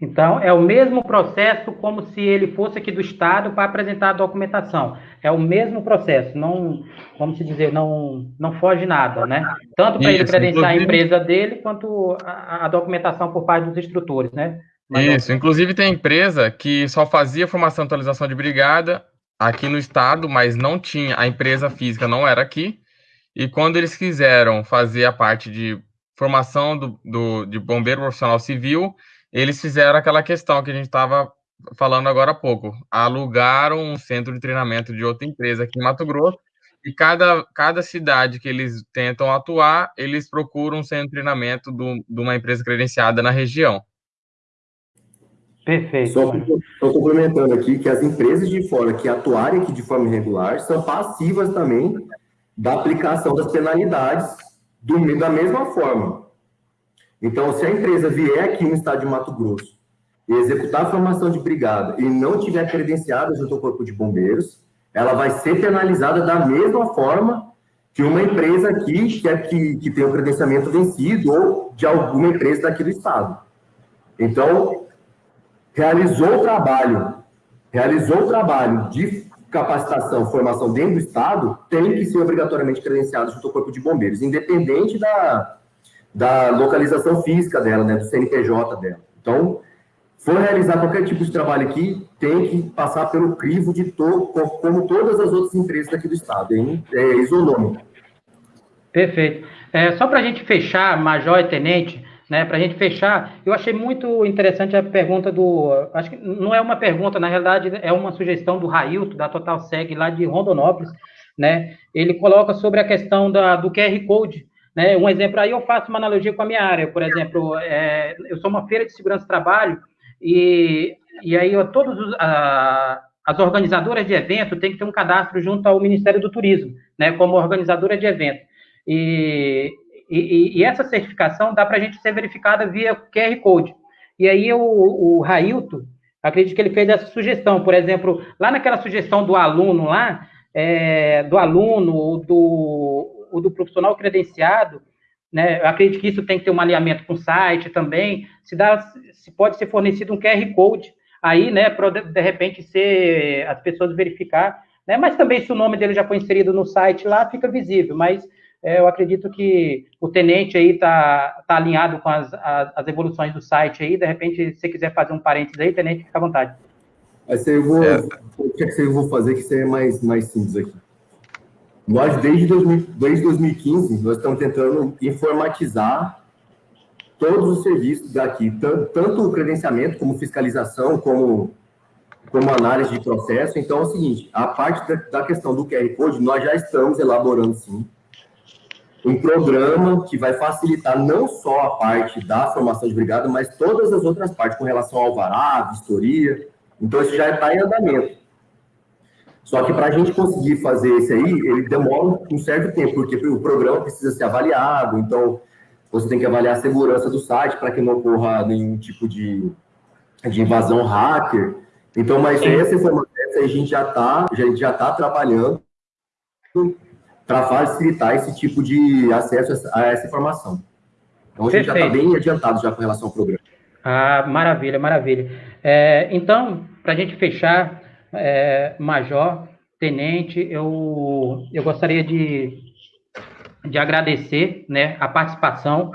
Então, é o mesmo processo como se ele fosse aqui do estado para apresentar a documentação. É o mesmo processo, não, vamos dizer, não, não foge nada, né? Tanto para ele credenciar a empresa dele, quanto a, a, documentação por parte dos instrutores, né? Isso, inclusive tem empresa que só fazia formação e atualização de brigada aqui no estado, mas não tinha, a empresa física não era aqui. E quando eles quiseram fazer a parte de formação do, do de bombeiro profissional civil, eles fizeram aquela questão que a gente estava falando agora há pouco. Alugaram um centro de treinamento de outra empresa aqui em Mato Grosso, e cada, cada cidade que eles tentam atuar, eles procuram um centro de treinamento do, de uma empresa credenciada na região. Perfeito. Só estou complementando aqui que as empresas de fora que atuarem aqui de forma irregular são passivas também da aplicação das penalidades do, da mesma forma. Então, se a empresa vier aqui no estado de Mato Grosso e executar a formação de brigada e não tiver credenciada junto ao Corpo de Bombeiros, ela vai ser penalizada da mesma forma que uma empresa aqui que, é, que, que tem o credenciamento vencido ou de alguma empresa daqui do estado. Então, realizou o trabalho, realizou o trabalho de capacitação, formação dentro do Estado, tem que ser obrigatoriamente credenciado junto ao Corpo de Bombeiros, independente da, da localização física dela, né, do CNPJ dela. Então, for realizar qualquer tipo de trabalho aqui, tem que passar pelo crivo de todo, como todas as outras empresas aqui do Estado, hein? é isonômico. Perfeito. É, só para a gente fechar, Major e Tenente, né, para a gente fechar, eu achei muito interessante a pergunta do. Acho que não é uma pergunta, na realidade, é uma sugestão do Railton, da Total Seg, lá de Rondonópolis. Né? Ele coloca sobre a questão da, do QR Code. Né? Um exemplo aí, eu faço uma analogia com a minha área. Por exemplo, é, eu sou uma feira de segurança do trabalho e, e aí todas as organizadoras de evento têm que ter um cadastro junto ao Ministério do Turismo, né, como organizadora de evento. E, e, e, essa certificação dá para a gente ser verificada via QR Code. E aí o, o Railton, acredito que ele fez essa sugestão, por exemplo, lá naquela sugestão do aluno lá, é, do aluno ou do, ou do profissional credenciado, né, eu acredito que isso tem que ter um alinhamento com o site também, se, dá, se pode ser fornecido um QR Code aí, né, para de repente ser as pessoas verificar, né, mas também se o nome dele já foi inserido no site lá, fica visível, mas eu acredito que o tenente aí está tá alinhado com as, as, as, evoluções do site aí. De repente, se você quiser fazer um parênteses aí, tenente, fica à vontade. Mas eu vou, é. o que, é que eu vou fazer que seja mais, mais simples aqui? Nós, desde, 2000, desde 2015, nós estamos tentando informatizar todos os serviços daqui, tanto, tanto o credenciamento, como fiscalização, como, como análise de processo. Então, é o seguinte, a parte da, da questão do QR Code, nós já estamos elaborando, sim um programa que vai facilitar não só a parte da formação de brigada, mas todas as outras partes com relação ao vará, vistoria. Então, isso já está em andamento. Só que para a gente conseguir fazer esse aí, ele demora um certo tempo, porque o programa precisa ser avaliado, então você tem que avaliar a segurança do site para que não ocorra nenhum tipo de, de invasão hacker. Então, mas essa informação a gente já está já, já tá trabalhando para facilitar esse tipo de acesso a essa informação. Então, a gente Perfeito. já está bem adiantado já com relação ao programa. Ah, maravilha, maravilha. É, então, para a gente fechar, é, Major, Tenente, eu, eu gostaria de, de agradecer né, a participação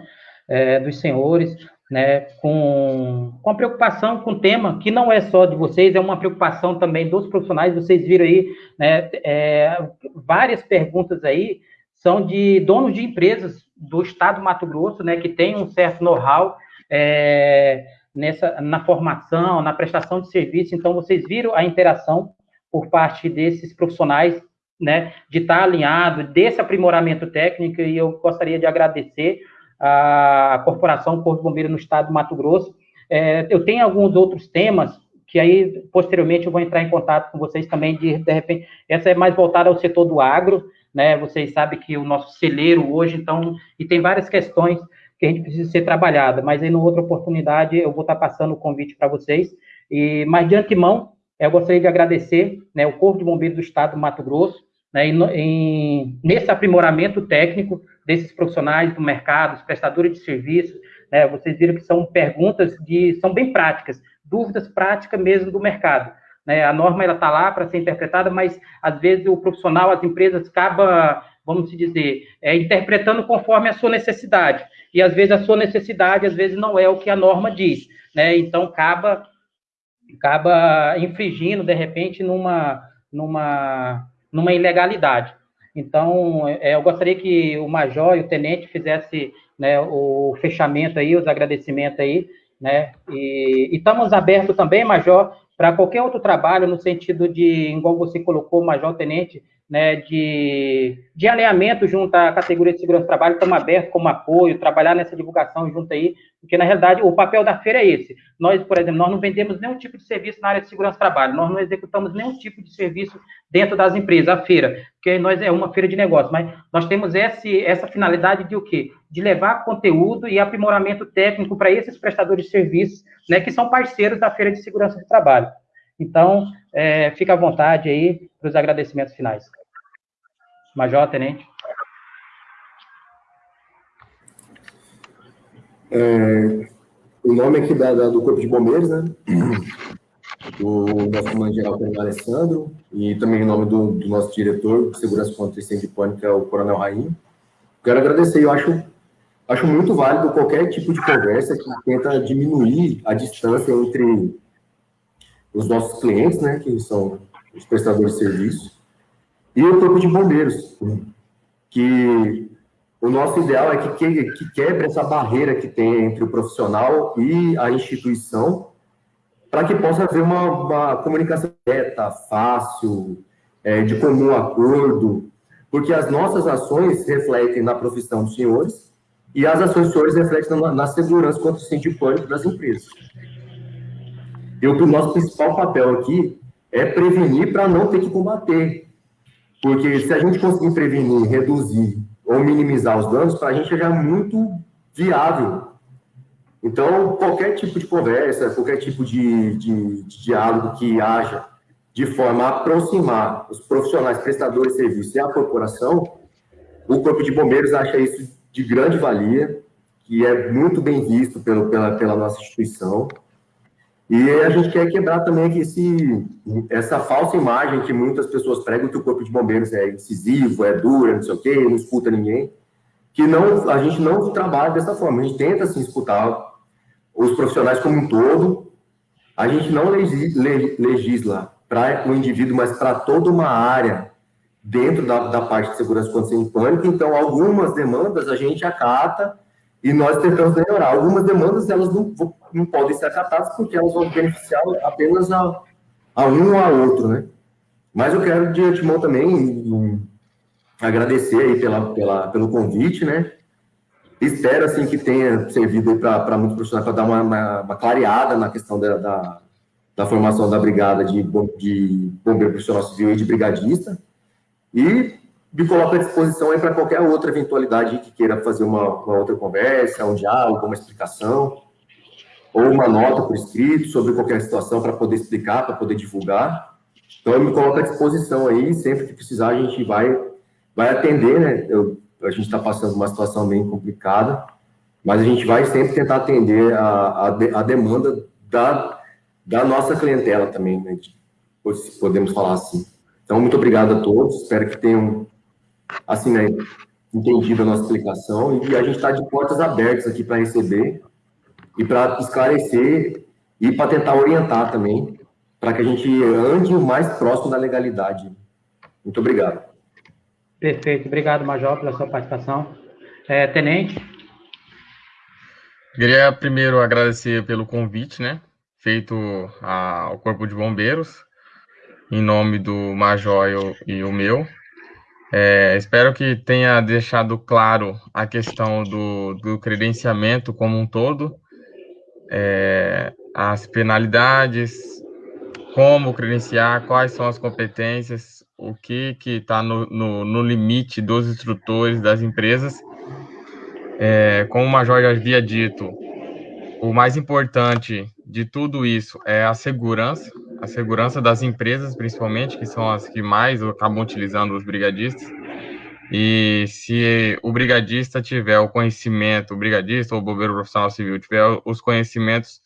é, dos senhores, né, com, com a preocupação com o tema, que não é só de vocês, é uma preocupação também dos profissionais. Vocês viram aí, né, é, várias perguntas aí são de donos de empresas do estado do Mato Grosso, né, que tem um certo know-how é, nessa na formação, na prestação de serviço. Então, vocês viram a interação por parte desses profissionais, né, de estar alinhado, desse aprimoramento técnico, e eu gostaria de agradecer a corporação Corpo Bombeiro no estado do Mato Grosso. É, eu tenho alguns outros temas que aí posteriormente eu vou entrar em contato com vocês também de de repente essa é mais voltada ao setor do agro, né? Vocês sabem que o nosso celeiro hoje então e tem várias questões que a gente precisa ser trabalhada, mas aí, numa outra oportunidade, eu vou estar passando o convite para vocês. E, mas, de antemão, eu gostaria de agradecer né, o Corpo de Bombeiros do Estado do Mato Grosso, né, em, nesse aprimoramento técnico desses profissionais do mercado, os prestadores de serviços. Né, vocês viram que são perguntas de, são bem práticas, dúvidas práticas mesmo do mercado. Né, a norma ela está lá para ser interpretada, mas às vezes o profissional, as empresas acaba, vamos dizer, é, interpretando conforme a sua necessidade e às vezes a sua necessidade, às vezes não é o que a norma diz, né? Então acaba acaba infringindo de repente numa numa numa ilegalidade. Então, é, eu gostaria que o major e o tenente fizesse né, o fechamento aí, os agradecimentos aí, né? E, e estamos abertos também, major, para qualquer outro trabalho no sentido de, igual você colocou, major, tenente, né, de, de alinhamento junto à categoria de segurança do trabalho, estamos abertos como apoio, trabalhar nessa divulgação junto aí, porque, na realidade, o papel da feira é esse. Nós, por exemplo, nós não vendemos nenhum tipo de serviço na área de segurança do trabalho, nós não executamos nenhum tipo de serviço dentro das empresas, a feira, porque nós é uma feira de negócio, mas nós temos esse, essa finalidade de o quê? De levar conteúdo e aprimoramento técnico para esses prestadores de serviços, né, que são parceiros da feira de segurança do trabalho. Então, é, fica à vontade aí para os agradecimentos finais. Major, Tenente. É, o nome aqui da, da, do Corpo de Bombeiros, né? Do nosso comandante-geral, Coronel Alessandro, e também em nome do, do, nosso diretor de Segurança contra Incêndio de Pânico, é o Coronel Rainho. Quero agradecer, eu acho, acho muito válido qualquer tipo de conversa que tenta diminuir a distância entre os nossos clientes, né, que são os prestadores de serviço, e o corpo de bombeiros, que o nosso ideal é que, que, que quebre essa barreira que tem entre o profissional e a instituição, para que possa haver uma, uma comunicação direta, fácil, é, de comum acordo, porque as nossas ações refletem na profissão dos senhores e as ações dos senhores refletem na, na segurança contra o incêndio pânico das empresas. E o nosso principal papel aqui é prevenir para não ter que combater. Porque se a gente conseguir prevenir, reduzir ou minimizar os danos, para a gente é já muito viável. Então, qualquer tipo de conversa, qualquer tipo de, de, de diálogo que haja de forma a aproximar os profissionais prestadores de serviço e a corporação, o Corpo de Bombeiros acha isso de grande valia, que é muito bem visto pelo, pela, pela nossa instituição. E a gente quer quebrar também esse, essa falsa imagem que muitas pessoas pregam que o corpo de bombeiros é incisivo, é duro, não sei o quê, não escuta ninguém. Que não, a gente não trabalha dessa forma. A gente tenta, assim, escutar os profissionais como um todo. A gente não legisla para o indivíduo, mas para toda uma área dentro da, da parte de segurança contra incêndio pânico. Então, algumas demandas a gente acata e nós tentamos melhorar. Algumas demandas, elas não, não podem ser acatadas porque elas vão beneficiar apenas a, a um ou a outro, né? Mas eu quero, de antemão, também um, agradecer aí pela, pela, pelo convite, né? Espero, assim, que tenha servido para muitos profissionais para dar uma, uma, uma, clareada na questão da, da, da, formação da brigada de, de bombeiro profissional civil e de brigadista. E me coloco à disposição aí para qualquer outra eventualidade que queira fazer uma, uma, outra conversa, um diálogo, uma explicação, ou uma nota por escrito sobre qualquer situação para poder explicar, para poder divulgar. Então, eu me coloco à disposição aí, sempre que precisar, a gente vai, vai atender, né? Eu, a gente está passando uma situação bem complicada, mas a gente vai sempre tentar atender a, a, a demanda da, da nossa clientela também, né? podemos falar assim. Então, muito obrigado a todos, espero que tenham assim, né, entendido a nossa explicação e a gente está de portas abertas aqui para receber e para esclarecer e para tentar orientar também, para que a gente ande o mais próximo da legalidade. Muito obrigado. Perfeito. Obrigado, Major, pela sua participação. É, tenente? Queria primeiro agradecer pelo convite, né, feito ao Corpo de Bombeiros, em nome do Major e o meu. É, espero que tenha deixado claro a questão do, do credenciamento como um todo, é, as penalidades, como credenciar, quais são as competências, o que está no, no, no, limite dos instrutores das empresas. É, como o Major já havia dito, o mais importante de tudo isso é a segurança, a segurança das empresas, principalmente, que são as que mais acabam utilizando os brigadistas. E se o brigadista tiver o conhecimento, o brigadista ou o bombeiro profissional civil tiver os conhecimentos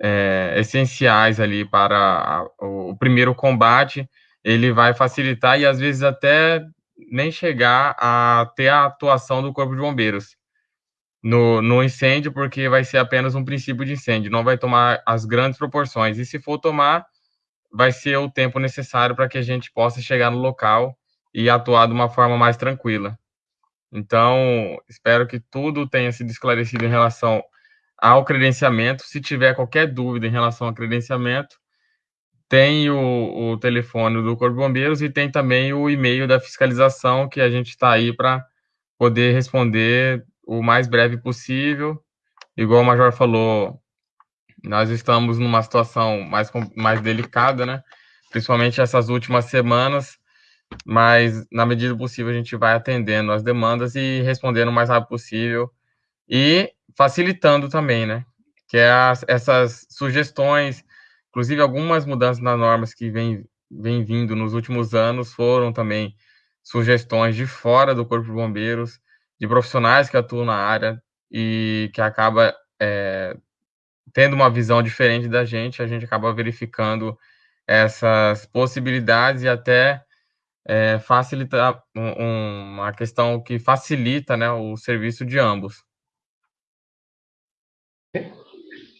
é, essenciais ali para a, o primeiro combate, ele vai facilitar e às vezes até nem chegar a ter a atuação do Corpo de Bombeiros no, no incêndio, porque vai ser apenas um princípio de incêndio, não vai tomar as grandes proporções. E se for tomar, vai ser o tempo necessário para que a gente possa chegar no local e atuar de uma forma mais tranquila. Então, espero que tudo tenha sido esclarecido em relação ao credenciamento. Se tiver qualquer dúvida em relação ao credenciamento, tem o, o telefone do Corpo de Bombeiros e tem também o e-mail da fiscalização que a gente está aí para poder responder o mais breve possível. Igual o Major falou, nós estamos numa situação mais, mais delicada, né? Principalmente essas últimas semanas, mas na medida possível a gente vai atendendo as demandas e respondendo o mais rápido possível e facilitando também, né? Que é as, essas sugestões, inclusive algumas mudanças nas normas que vem, vem vindo nos últimos anos foram também sugestões de fora do Corpo de Bombeiros, de profissionais que atuam na área e que acaba é, tendo uma visão diferente da gente, a gente acaba verificando essas possibilidades e até é, facilitar um, uma questão que facilita né, o serviço de ambos.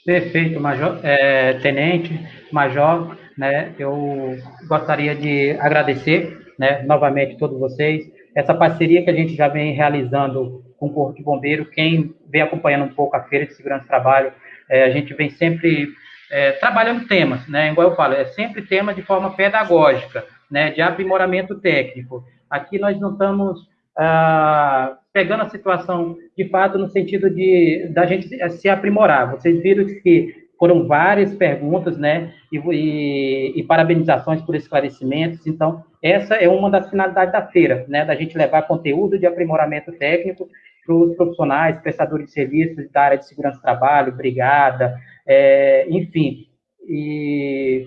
Perfeito, Major, é, Tenente, Major, né, eu gostaria de agradecer, né, novamente todos vocês, essa parceria que a gente já vem realizando com o Corpo de Bombeiro, quem vem acompanhando um pouco a Feira de Segurança do Trabalho, é, a gente vem sempre é, trabalhando temas, né, igual eu falo, é sempre tema de forma pedagógica, né, de aprimoramento técnico. Aqui nós não estamos ah, pegando a situação de fato no sentido de da gente se aprimorar. Vocês viram que foram várias perguntas, né, e, e, e, parabenizações por esclarecimentos. Então, essa é uma das finalidades da feira, né, da gente levar conteúdo de aprimoramento técnico para os profissionais, prestadores de serviços da área de segurança do trabalho, brigada, é, enfim. E,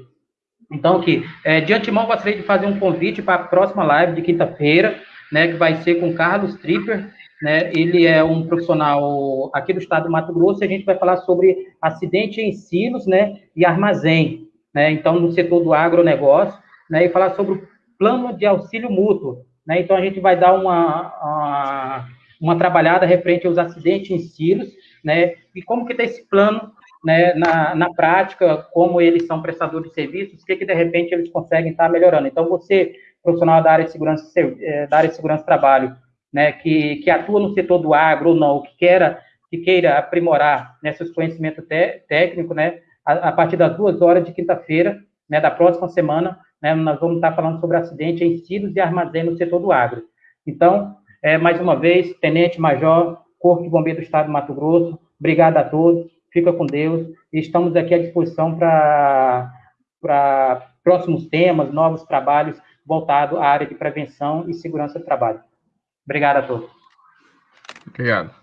então, aqui, é, de antemão, gostaria de fazer um convite para a próxima live de quinta-feira, né, que vai ser com Carlos Tripper, né, ele é um profissional aqui do estado do Mato Grosso, e a gente vai falar sobre acidente em silos, né, e armazém, né, então no setor do agronegócio, né, e falar sobre o plano de auxílio mútuo, né, então a gente vai dar uma, uma, uma trabalhada referente aos acidentes em silos, né, e como que está esse plano, né, na, na prática, como eles são prestadores de serviços, o que que de repente eles conseguem estar tá melhorando. Então você profissional da área de segurança, eh, da área de segurança do trabalho, né, que, que atua no setor do agro ou não, que queira, que queira aprimorar né, seus conhecimentos técnicos, né, a, a, partir das duas horas de quinta-feira, né, da próxima semana, né, nós vamos estar falando sobre acidente em silos e armazém no setor do agro. Então, é, mais uma vez, Tenente Major, Corpo de Bombeiro do Estado do Mato Grosso, obrigado a todos, fica com Deus, e estamos aqui à disposição para próximos temas, novos trabalhos voltado à área de prevenção e segurança do trabalho. Obrigado a todos. Obrigado.